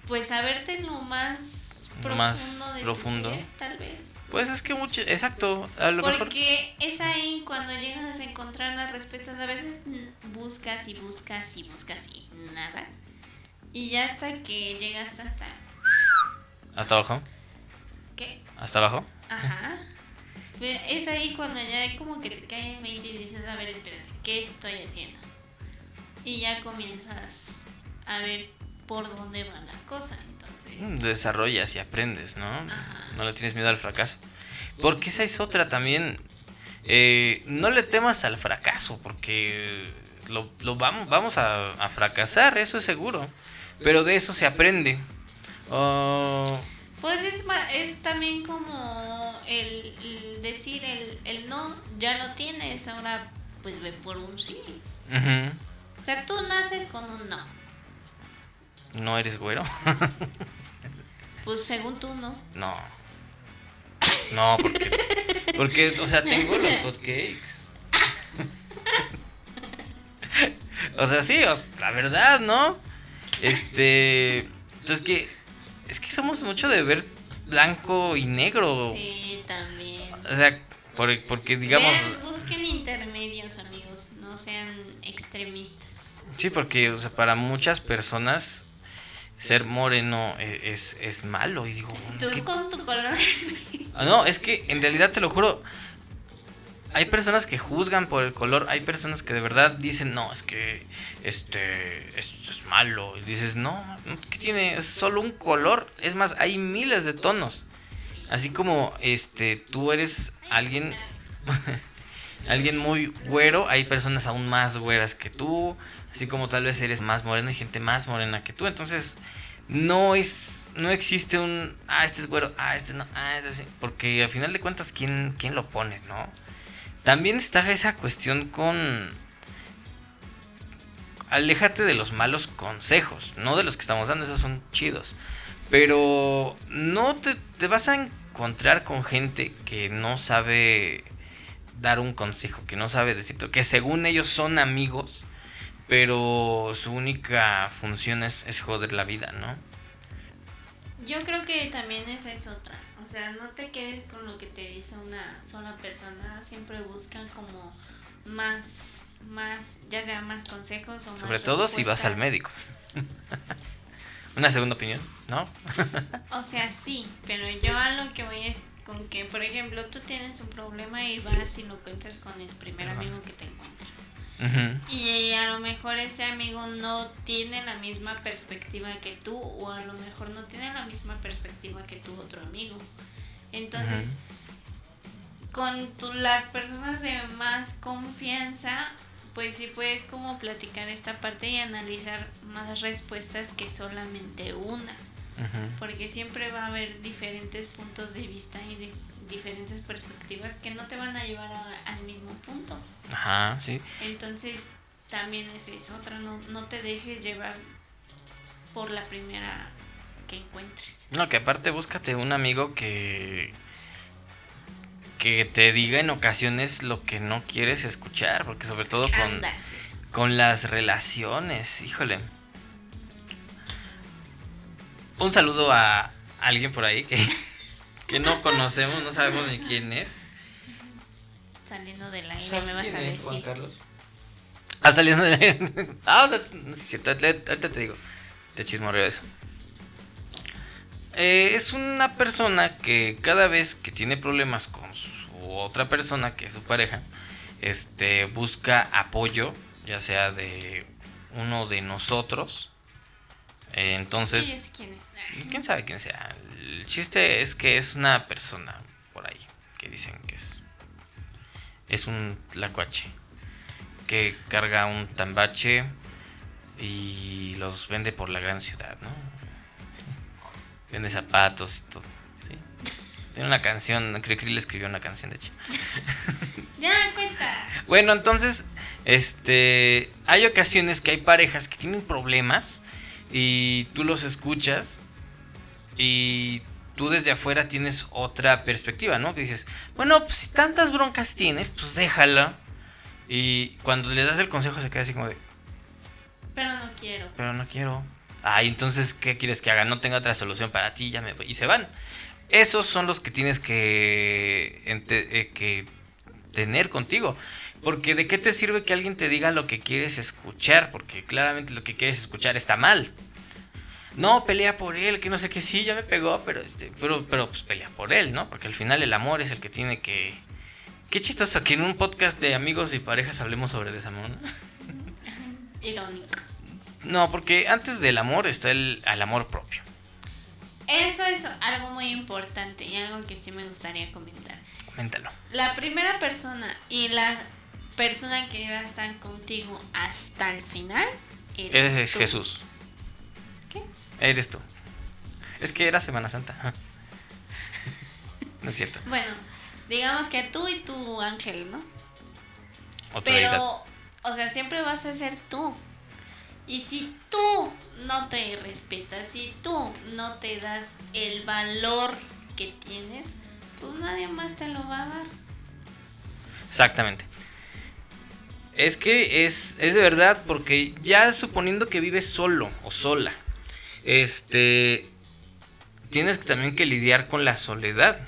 Pues a verte lo más profundo Más de profundo. ser, tal vez. Pues es que mucho, exacto, a lo mejor... Porque es ahí cuando llegas a encontrar las respuestas. A veces buscas y buscas y buscas y nada. Y ya hasta que llegas hasta. ¿Hasta abajo? ¿Qué? ¿Hasta abajo? Ajá. Es ahí cuando ya como que te cae en 20 y dices, a ver, espérate, ¿qué estoy haciendo? Y ya comienzas a ver por dónde va la cosa, Mm, Desarrollas y aprendes, ¿no? Ajá. No le tienes miedo al fracaso. Porque esa es otra también. Eh, no le temas al fracaso, porque lo, lo vamos, vamos a, a fracasar, eso es seguro. Pero de eso se aprende. Oh, Pues es, es también como el, el decir el, el no, ya lo tienes, ahora pues ve por un sí. O sea, tú naces con un no. ¿No eres güero? Pues según tú no. No. No, porque. Porque, o sea, tengo los hotcakes. O sea, sí, o- la verdad, ¿no? Este. Entonces, que. Es que somos mucho de ver blanco y negro. Sí, también. O sea, por- porque digamos. Vean, busquen intermedios, amigos, no sean extremistas. Sí, porque, o sea, para muchas personas. Ser moreno e- es, es malo. Y digo, Tú ¿qué con tu color. Ah, No, es que en realidad te lo juro. Hay personas que juzgan por el color, hay personas que de verdad dicen, no, es que este esto es malo. Y dices, no, no, ¿qué tiene? Es solo un color. Es más, hay miles de tonos. Así como este tú eres alguien alguien muy güero, hay personas aún más güeras que tú, así como tal vez eres más moreno, hay gente más morena que tú, entonces no es no existe un ah este es güero, ah este no, ah este sí, porque al final de cuentas quién quién lo pone, ¿no? También está esa cuestión con aléjate de los malos consejos, no de los que estamos dando, esos son chidos. Pero no te, te vas a encontrar con gente que no sabe dar un consejo, que no sabe decirte, que según ellos son amigos, pero su única función es, es joder la vida, ¿no? Yo creo que también esa es otra. O sea, no te quedes con lo que te dice una sola persona. Siempre buscan como más, más, ya sea más consejos o más. Sobre todo si vas al médico. Una segunda opinión, ¿no? O sea, sí, pero yo a lo que voy es con que, por ejemplo, tú tienes un problema y vas y lo cuentas con el primer amigo que te encuentras. Y a lo mejor ese amigo no tiene la misma perspectiva que tú o a lo mejor no tiene la misma perspectiva que tu otro amigo. Entonces, con tu- las personas de más confianza, pues sí puedes como platicar esta parte y analizar más respuestas que solamente una. Porque siempre va a haber diferentes puntos de vista y de- diferentes perspectivas que no te van a llevar a- al mismo punto. Ajá, sí. Entonces, también es eso, otra, no, no te dejes llevar por la primera que encuentres. No, que aparte búscate un amigo que que te diga en ocasiones lo que no quieres escuchar, porque sobre todo con, con las relaciones, híjole. Un saludo a alguien por ahí que, que no conocemos, no sabemos ni quién es. Saliendo del aire me vas a decir. Carlos? Ah, saliendo de... Ah, o sea, no es cierto, ahorita te digo. Te chismorreo eso. Eh, es una persona que cada vez que tiene problemas con su otra persona, que es su pareja, este, busca apoyo, ya sea de uno de nosotros. Eh, entonces, Sí, es quién es. Quién sabe quién sea. El chiste es que es una persona por ahí que dicen que es. Es un tlacuache que carga un tambache y los vende por la gran ciudad, ¿no? Vende zapatos y todo. ¿sí? Tiene una canción, creo que le escribió una canción de hecho. Ya, cuenta. Bueno, entonces, este, hay ocasiones que hay parejas que tienen problemas y tú los escuchas y tú desde afuera tienes otra perspectiva, ¿no? Que dices, bueno, pues si tantas broncas tienes, pues déjala. Y cuando les das el consejo se queda así como de, Pero no quiero. pero no quiero. Ay, entonces, ¿qué quieres que haga? No tengo otra solución para ti, ya me voy. Y se van. Esos son los que tienes que, eh, que tener contigo. Porque de qué te sirve que alguien te diga lo que quieres escuchar, porque claramente lo que quieres escuchar está mal. No, pelea por él, que no sé qué, sí, ya me pegó, pero este, pero, pero pues pelea por él, ¿no? Porque al final el amor es el que tiene que. Qué chistoso que en un podcast de amigos y parejas hablemos sobre desamor, ¿no? Irónico. No, porque antes del amor está el, el amor propio. Eso es algo muy importante y algo que sí me gustaría comentar. Coméntalo. La primera persona y la persona que va a estar contigo hasta el final eres. Jesús. Eres tú. Es que era Semana Santa. No es cierto. Bueno, digamos que tú y tu ángel, ¿no? Autoridad. Pero, o sea, siempre vas a ser tú. Y si tú no te respetas, si tú no te das el valor que tienes, pues nadie más te lo va a dar. Exactamente. Es que es, es de verdad, porque ya suponiendo que vives solo o sola, este, tienes también que lidiar con la soledad.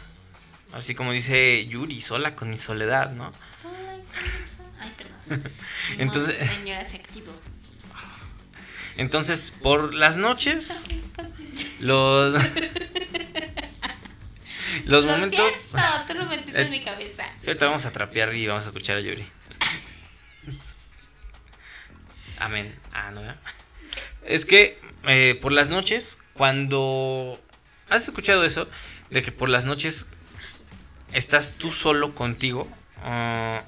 Así como dice Yuri, sola con mi soledad, ¿no? Sola. Ay, perdón. Entonces- modo, señora se activó. Entonces, por las noches, los, los Lo momentos... siento, tú lo metiste Eh, en mi cabeza. Ahorita vamos a trapear y vamos a escuchar a Yuri. Amén. Ah, no. ¿verdad? Es que eh, por las noches, cuando... ¿Has escuchado eso? De que por las noches estás tú solo contigo. Ah,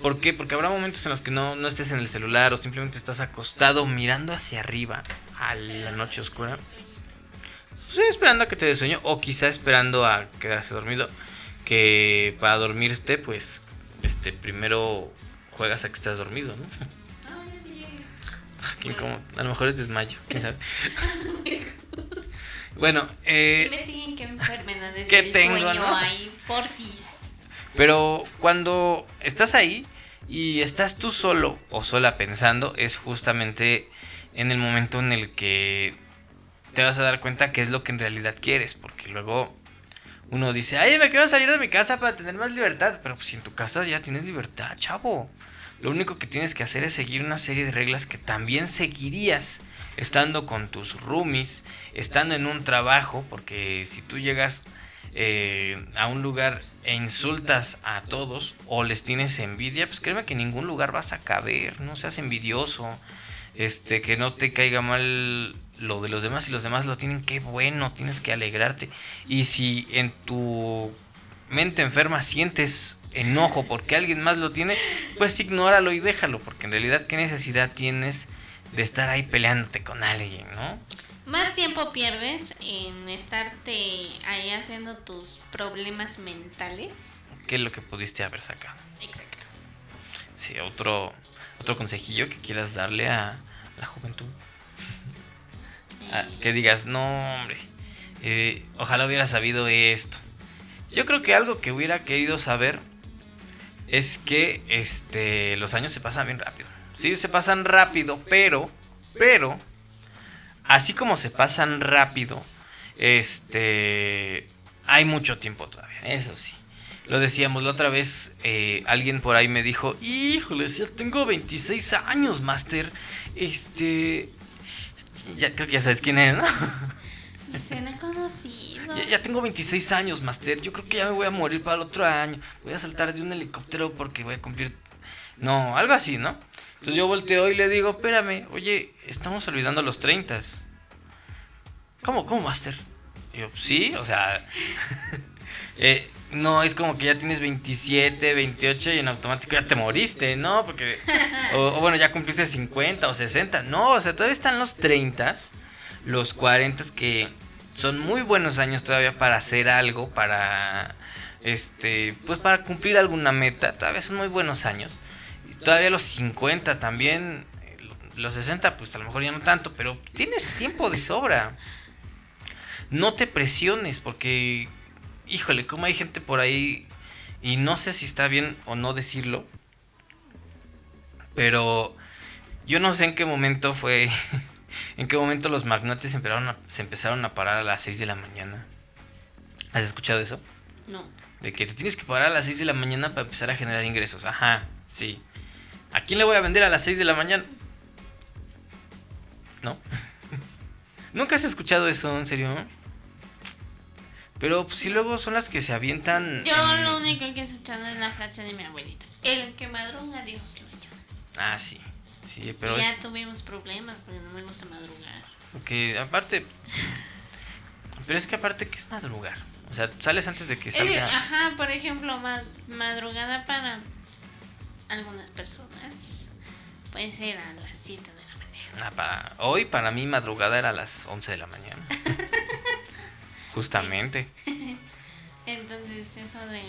¿Por qué? Porque habrá momentos en los que no, no estés en el celular o simplemente estás acostado mirando hacia arriba a la noche oscura. Sí, esperando a que te dé sueño o quizá esperando a quedarse dormido. Que para dormirte, pues, este, primero juegas a que estás dormido, ¿no? Incómodo. A lo mejor es desmayo, quién sabe. bueno, eh, Investiguen qué enfermedades ¿qué del tengo, sueño no? hay, porfis. pero cuando estás ahí y estás tú solo o sola pensando, es justamente en el momento en el que te vas a dar cuenta qué es lo que en realidad quieres, porque luego uno dice, ay, me quiero salir de mi casa para tener más libertad, pero pues si en tu casa ya tienes libertad, chavo. Lo único que tienes que hacer es seguir una serie de reglas que también seguirías estando con tus roomies, estando en un trabajo, porque si tú llegas eh, a un lugar e insultas a todos o les tienes envidia, pues créeme que en ningún lugar vas a caber, no seas envidioso, este, que no te caiga mal lo de los demás y los demás lo tienen, qué bueno, tienes que alegrarte. Y si en tu mente enferma sientes enojo porque alguien más lo tiene, pues ignóralo y déjalo, porque en realidad qué necesidad tienes de estar ahí peleándote con alguien, ¿no? Más tiempo pierdes en estarte ahí haciendo tus problemas mentales. ¿Qué es lo que pudiste haber sacado? Exacto. Sí, otro, otro consejillo que quieras darle a la juventud. Ah, que digas, no, hombre, eh, ojalá hubiera sabido esto. Yo creo que algo que hubiera querido saber es que este, los años se pasan bien rápido. Sí, se pasan rápido, pero, pero, así como se pasan rápido, este, hay mucho tiempo todavía, eso sí. Lo decíamos la otra vez, eh, alguien por ahí me dijo, híjole, ya tengo 26 años, Master. Este, ya creo que ya sabes quién es, ¿no? Me suena conocido. Ya, ya tengo 26 años, Master. Yo creo que ya me voy a morir para el otro año. Voy a saltar de un helicóptero porque voy a cumplir... No, algo así, ¿no? Entonces yo volteo y le digo, espérame, oye, estamos olvidando los 30. ¿Cómo, cómo, Master? Y yo, sí, o sea... eh, no es como que ya tienes 27, 28 y en automático ya te moriste, ¿no? Porque, o, o bueno, ya cumpliste 50 o 60. No, o sea, todavía están los 30, los 40 que son muy buenos años todavía para hacer algo, para, este, pues para cumplir alguna meta. Todavía son muy buenos años. Todavía los 50 también, eh, los 60 pues a lo mejor ya no tanto, pero tienes tiempo de sobra. No te presiones porque híjole, como hay gente por ahí, y no sé si está bien o no decirlo, pero yo no sé en qué momento fue, en qué momento los magnates empezaron a, se empezaron a parar a las 6 de la mañana. ¿Has escuchado eso? No. De que te tienes que parar a las 6 de la mañana para empezar a generar ingresos. Ajá, sí. ¿A quién le voy a vender a las 6 de la mañana? ¿No? ¿Nunca has escuchado eso, en serio? Pero pues, si luego son las que se avientan. Yo en- lo único que he escuchado es la frase de mi abuelita. El que madruga, Dios lo ayuda. Ah, sí. Sí, pero y es ya tuvimos problemas porque no me gusta madrugar. que aparte. Pero es que aparte, ¿qué es madrugar? O sea, sales antes de que salga. ajá, por ejemplo, ma- madrugada para algunas personas puede ser a las 7 de la mañana. Ah, para, hoy para mí madrugada era a las 11 de la mañana. Justamente. Entonces, eso de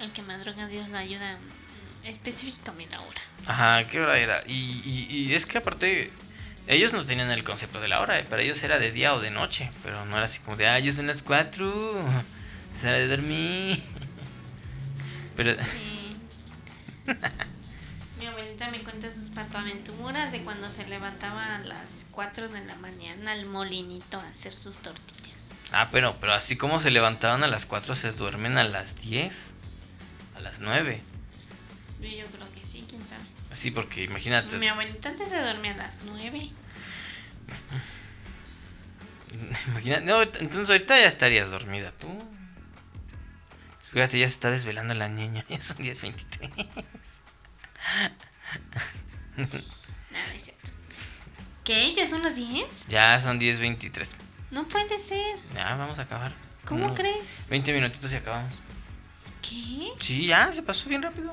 el que madruga, Dios lo ayuda. Específicame la hora. Ajá, ¿qué hora era? Y, y, y es que aparte, ellos no tenían el concepto de la hora, eh, para ellos era de día o de noche, pero no era así como de, ay, ya son las 4, es hora de dormir. Pero, Sí. Mi abuelita me cuenta sus patoaventuras de cuando se levantaba a las 4 de la mañana al molinito a hacer sus tortillas. ah, pero, pero así como se levantaban a las 4, se duermen a las 10, a las 9. Yo creo que sí, quién sabe. Sí, porque imagínate, Mi abuelita antes se dormía a las 9. imagina- no, entonces ahorita ya estarías dormida tú. Fíjate, ya se está desvelando la niña, ya son 10.23. Nada, es cierto. ¿Qué? ¿Ya son las 10? Ya son 10.23. No puede ser. Ya, vamos a acabar. ¿Cómo Unos crees? 20 minutitos y acabamos. ¿Qué? Sí, ya, se pasó bien rápido.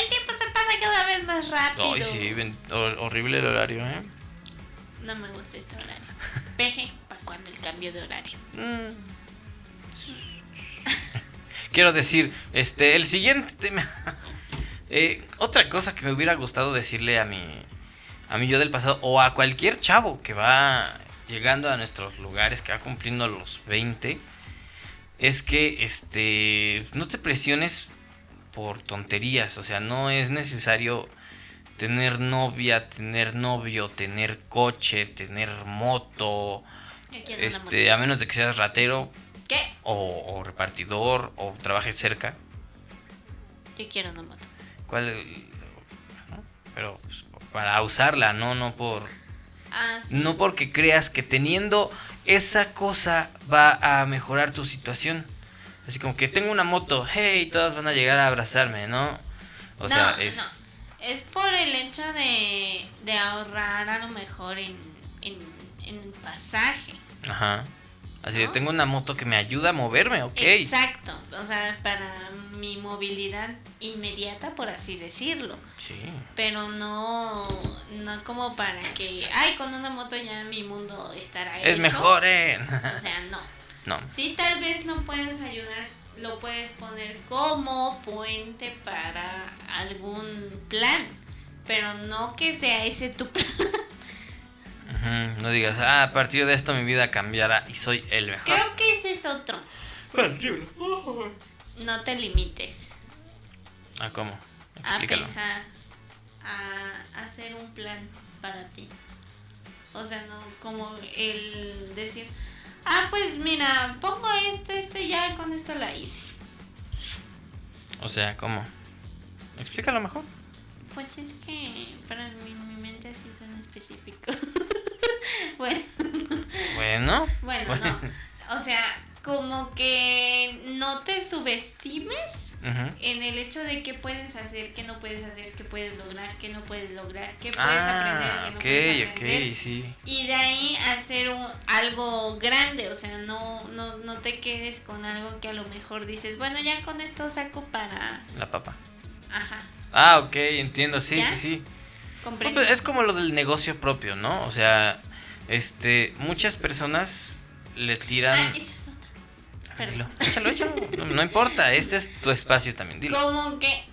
El tiempo se pasa cada vez más rápido. Ay, sí, ven- horrible el horario, ¿eh? No me gusta este horario. Peje, ¿para cuando el cambio de horario? Mm. Quiero decir, este, el siguiente tema. Eh, otra cosa que me hubiera gustado decirle a mi, a mi yo del pasado, o a cualquier chavo que va llegando a nuestros lugares, que va cumpliendo los 20, es que este, no te presiones por tonterías. O sea, no es necesario tener novia, tener novio, tener coche, tener moto. Este, a menos de que seas ratero moto. ¿Qué? o, o repartidor o trabajes cerca. Yo quiero una moto. ¿Cuál? Pero pues, para usarla, no, no por, Ah, sí. no porque creas que teniendo esa cosa va a mejorar tu situación. Así como que tengo una moto, hey, todas van a llegar a abrazarme, ¿no? O No, sea, no. es Es por el hecho de, de ahorrar a lo mejor en, en, en el pasaje. Ajá. Así ¿no? tengo una moto que me ayuda a moverme, ok. Exacto, o sea, para mi movilidad inmediata, por así decirlo. Sí. Pero no, no como para que, ay, con una moto ya mi mundo estará Es hecho. mejor, eh. O sea, no. No. Sí, tal vez no puedes ayudar, lo puedes poner como puente para algún plan, pero no que sea ese tu plan. No digas, ah, a partir de esto mi vida cambiará y soy el mejor. Creo que ese es otro. No te limites Ah, ¿cómo? a pensar, a hacer un plan para ti. O sea, no como el decir, ah, pues mira, pongo esto, esto y ya con esto la hice. O sea, ¿cómo? Explícalo mejor. Pues es que para mí mi mente así suena específico. bueno, Bueno. bueno, no. O sea, como que no te subestimes En el hecho de qué puedes hacer, qué no puedes hacer, qué puedes lograr, qué no puedes lograr, qué puedes aprender, Ah, qué no ok, puedes aprender. sí. Y de ahí hacer un, algo grande, o sea, no, no, no te quedes con algo que a lo mejor dices, bueno, ya con esto saco para... La papa. Ajá, Ah, ok, entiendo, sí, ¿Ya? sí, sí. comprendo. Pues Es como lo del negocio propio, ¿no? O sea, este, muchas personas le tiran... Ah, perdón. échalo, échalo. No, no importa, este es tu espacio también, dilo. Como que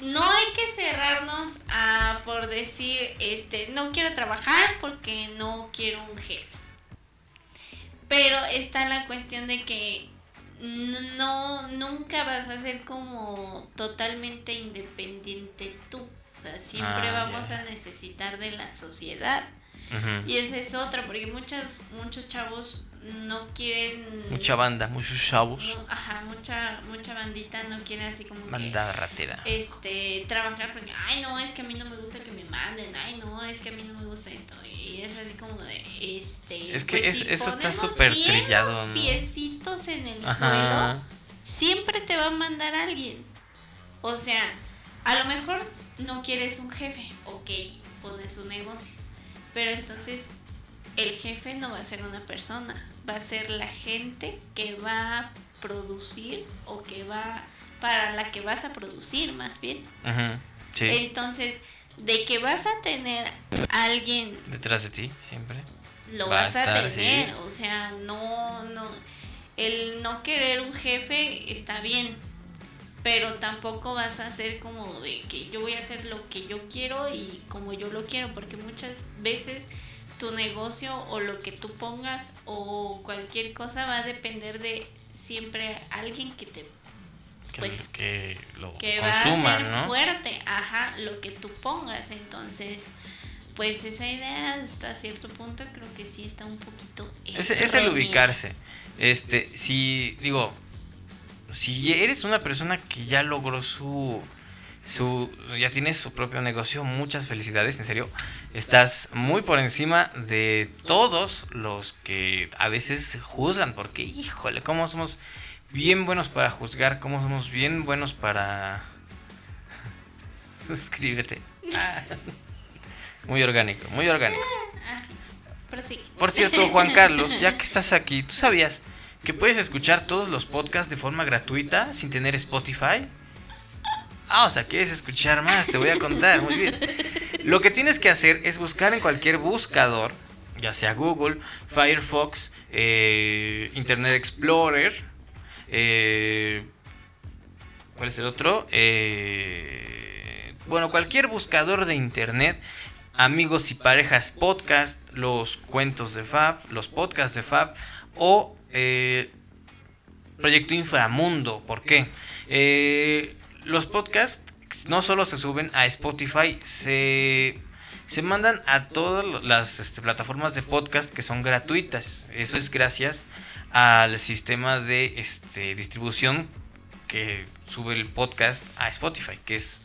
no hay que cerrarnos a por decir, este, no quiero trabajar porque no quiero un jefe. Pero está la cuestión de que no nunca vas a ser como totalmente independiente tú. O sea, siempre Ah, vamos a necesitar de la sociedad. Y esa es otra, porque muchos muchos chavos no quieren Mucha banda, muchos chavos. no, ajá, mucha mucha bandita no quiere así como que Banda ratera. este trabajar porque ay no es que a mí no me gusta que me manden ay no es que a mí no me gusta esto y es así como de este Es que pues, es- si eso está súper trillado, los ¿no? piecitos en el Ajá. suelo siempre te va a mandar alguien o sea a lo mejor no quieres un jefe ok pones un negocio pero entonces el jefe no va a ser una persona, va a ser la gente que va a producir o que va para la que vas a producir más bien. Sí, Entonces, de que vas a tener a alguien detrás de ti, siempre. lo Va vas a, estar, tener, sí. o sea, no no el no querer un jefe está bien, pero tampoco vas a hacer como de que yo voy a hacer lo que yo quiero y como yo lo quiero, porque muchas veces tu negocio o lo que tú pongas o cualquier cosa va a depender de siempre alguien que te Que, Pues, que lo que va a ser ¿no? fuerte, ajá, lo que tú pongas, entonces pues esa idea hasta cierto punto creo que sí está un poquito Es, es el ubicarse. Este, si, digo, si eres una persona que ya logró su, su, ya tienes su propio negocio, muchas felicidades, en serio. Estás muy por encima de todos los que a veces juzgan, porque, híjole, cómo somos bien buenos para juzgar, cómo somos bien buenos para... Suscríbete. Ah. Muy orgánico, muy orgánico. Prosigue. Por cierto, Juan Carlos, ya que estás aquí, ¿tú sabías que puedes escuchar todos los podcasts de forma gratuita sin tener Spotify? Ah, o sea, quieres escuchar más, te voy a contar, muy bien. Lo que tienes que hacer es buscar en cualquier buscador, ya sea Google, Firefox, eh, Internet Explorer, eh, ¿cuál es el otro? Eh, bueno, cualquier buscador de Internet Amigos y Parejas Podcast, los cuentos de Fab, los podcasts de Fab o Proyecto Inframundo. ¿Por qué? Eh, los podcasts no solo se suben a Spotify, se, se mandan a todas las este, plataformas de podcast que son gratuitas. Eso es gracias al sistema de este, distribución que sube el podcast a Spotify, que es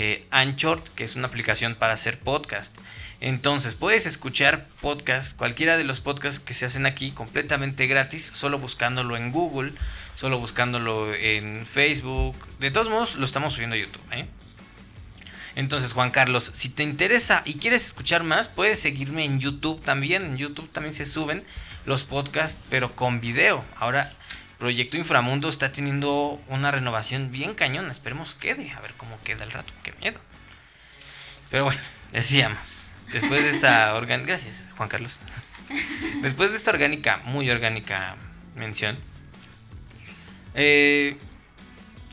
eh, Anchor, que es una aplicación para hacer podcast. Entonces, puedes escuchar podcast, cualquiera de los podcasts que se hacen aquí, completamente gratis, solo buscándolo en Google, solo buscándolo en Facebook. De todos modos, lo estamos subiendo a YouTube. ¿eh? Entonces, Juan Carlos, si te interesa y quieres escuchar más, puedes seguirme en YouTube también. En YouTube también se suben los podcasts, pero con video. Ahora, Proyecto Inframundo está teniendo una renovación bien cañona. Esperemos quede, a ver cómo queda el rato. Qué miedo. Pero bueno, decíamos. Después de esta orgánica. Gracias, Juan Carlos. Después de esta orgánica, muy orgánica mención. Eh,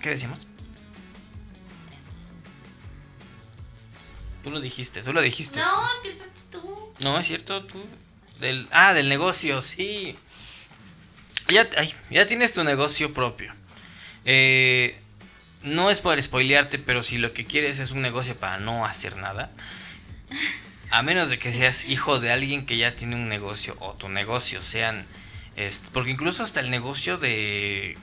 ¿Qué decimos? Tú lo dijiste, tú lo dijiste. No, empezaste tú. No, es cierto, tú. Del, ah, del negocio, sí. Ya, ay, ya tienes tu negocio propio. Eh, no es por spoilearte, pero si lo que quieres es un negocio para no hacer nada, a menos de que seas hijo de alguien que ya tiene un negocio o tu negocio sean, porque incluso hasta el negocio de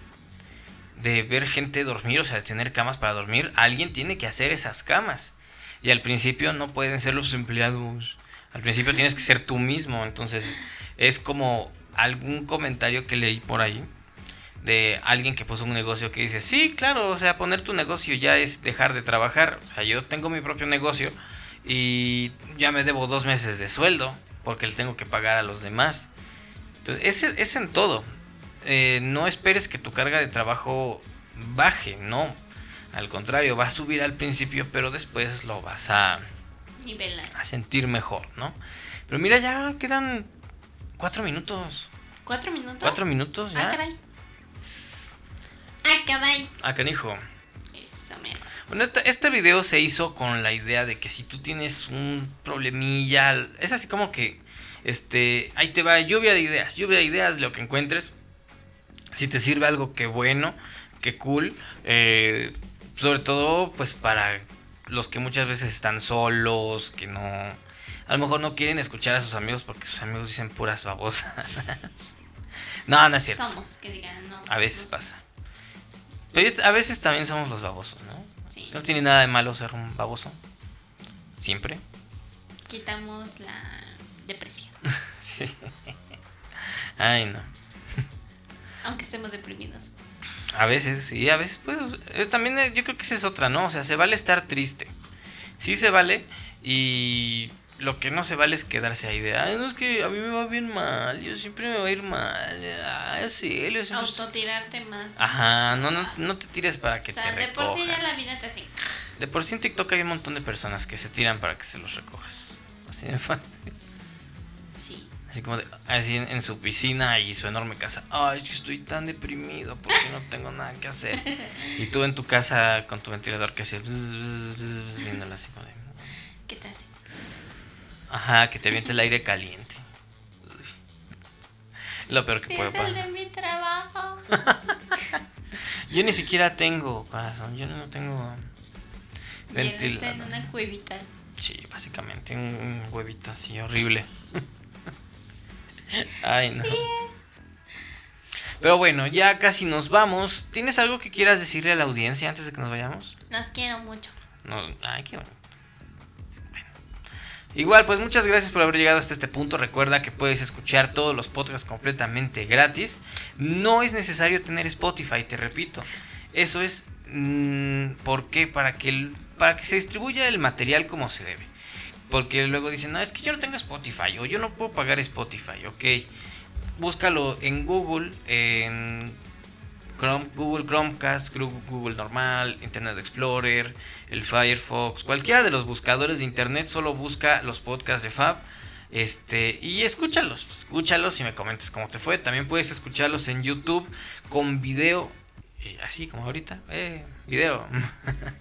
de ver gente dormir, o sea, de tener camas para dormir, alguien tiene que hacer esas camas. Y al principio no pueden ser los empleados. Al principio tienes que ser tú mismo. Entonces es como algún comentario que leí por ahí de alguien que puso un negocio que dice, sí, claro, o sea, poner tu negocio ya es dejar de trabajar. O sea, yo tengo mi propio negocio y ya me debo dos meses de sueldo porque le tengo que pagar a los demás. Entonces, es, es en todo. Eh, no esperes que tu carga de trabajo baje, no. Al contrario, va a subir al principio, pero después lo vas a, Nivelar. a sentir mejor, ¿no? Pero mira, ya quedan cuatro minutos. ¿Cuatro minutos? Cuatro minutos ya. Ah, caray. Ah, caray. Ah, canijo. Eso, mero. Bueno, este, este video se hizo con la idea de que si tú tienes un problemilla, es así como que, este, ahí te va lluvia de ideas, lluvia de ideas de lo que encuentres. Si te sirve algo, que bueno, que cool. Eh, sobre todo, pues para los que muchas veces están solos, que no, a lo mejor no quieren escuchar a sus amigos porque sus amigos dicen puras babosas. no, no es cierto. Somos, que digan, no. A veces pasa. Pero a veces también somos los babosos, ¿no? Sí. No tiene nada de malo ser un baboso. Siempre. Quitamos la depresión. Sí. Ay, no. Aunque estemos deprimidos. A veces, sí, a veces, pues, es también eh, yo creo que esa es otra, ¿no? O sea, se vale estar triste. Sí se vale y lo que no se vale es quedarse ahí de, ay, no, es que a mí me va bien mal, yo siempre me va a ir mal, ay, sí, yo siempre- Autotirarte más. Ajá, no, no, no te tires para que o sea, te de por sí ya recojan. la vida te hace. De por sí en TikTok hay un montón de personas que se tiran para que se los recojas. Así de fácil. Sí. Así como de, así en, en su piscina y su enorme casa. Ay, es que estoy tan deprimido porque no tengo nada que hacer. Y tú en tu casa con tu ventilador que hace bzz, bzz, bzz, bzz, viéndola así como de, ¿Qué te hace? Ajá, que te aviente el aire caliente. Lo peor que Sí, puede es el de mi trabajo. Yo ni siquiera tengo corazón, yo no tengo él está en ventilador. una cuevita. Sí, básicamente un, huevito así horrible. Ay, no. Pero bueno, ya casi nos vamos. ¿Tienes algo que quieras decirle a la audiencia antes de que nos vayamos? Los quiero mucho. No, ay, qué. Bueno. Igual, pues muchas gracias por haber llegado hasta este punto. Recuerda que puedes escuchar todos los podcasts completamente gratis. No es necesario tener Spotify, te repito. Eso es mm, ¿por qué? Para que para que se distribuya el material como se debe. Porque luego dicen, no, es que yo no tengo Spotify o yo no puedo pagar Spotify, ok. Búscalo en Google, en Chrome, Google Chromecast, Google normal, Internet Explorer, el Firefox, cualquiera de los buscadores de internet, solo busca los podcasts de Fab. Este, y escúchalos, escúchalos y me comentes cómo te fue. También puedes escucharlos en YouTube con video, eh, así como ahorita, eh, video.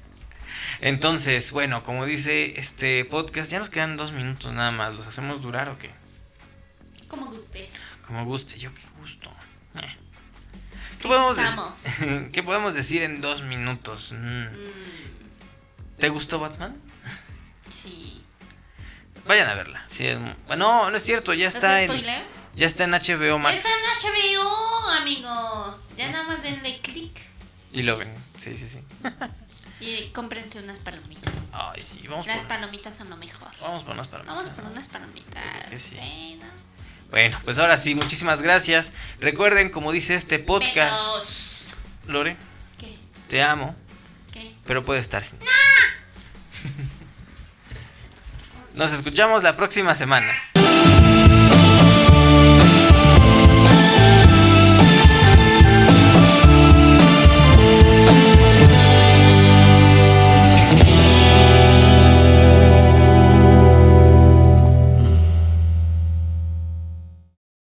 Entonces, bueno, como dice este podcast, ya nos quedan dos minutos nada más. ¿Los hacemos durar o qué? Como guste. Como guste, yo qué gusto. ¿Qué podemos. ¿Qué podemos decir en dos minutos? Mm. Mm, ¿Te gustó Batman? sí. Vayan a verla. Sí, es bueno, no, no es cierto, ya ¿No está en ya está en HBO Max Está en HBO, amigos. Ya nada más denle clic y lo ven. Sí, sí, sí. y cómprense unas palomitas. Ay, sí, vamos Las por palomitas son lo mejor. vamos por unas palomitas. Vamos por unas palomitas. sí. Sí, ¿no? Bueno, pues ahora sí, muchísimas gracias. Recuerden, como dice este podcast, Lore, ¿Qué? te amo, ¿Qué? pero puedo estar sin. Nos escuchamos la próxima semana.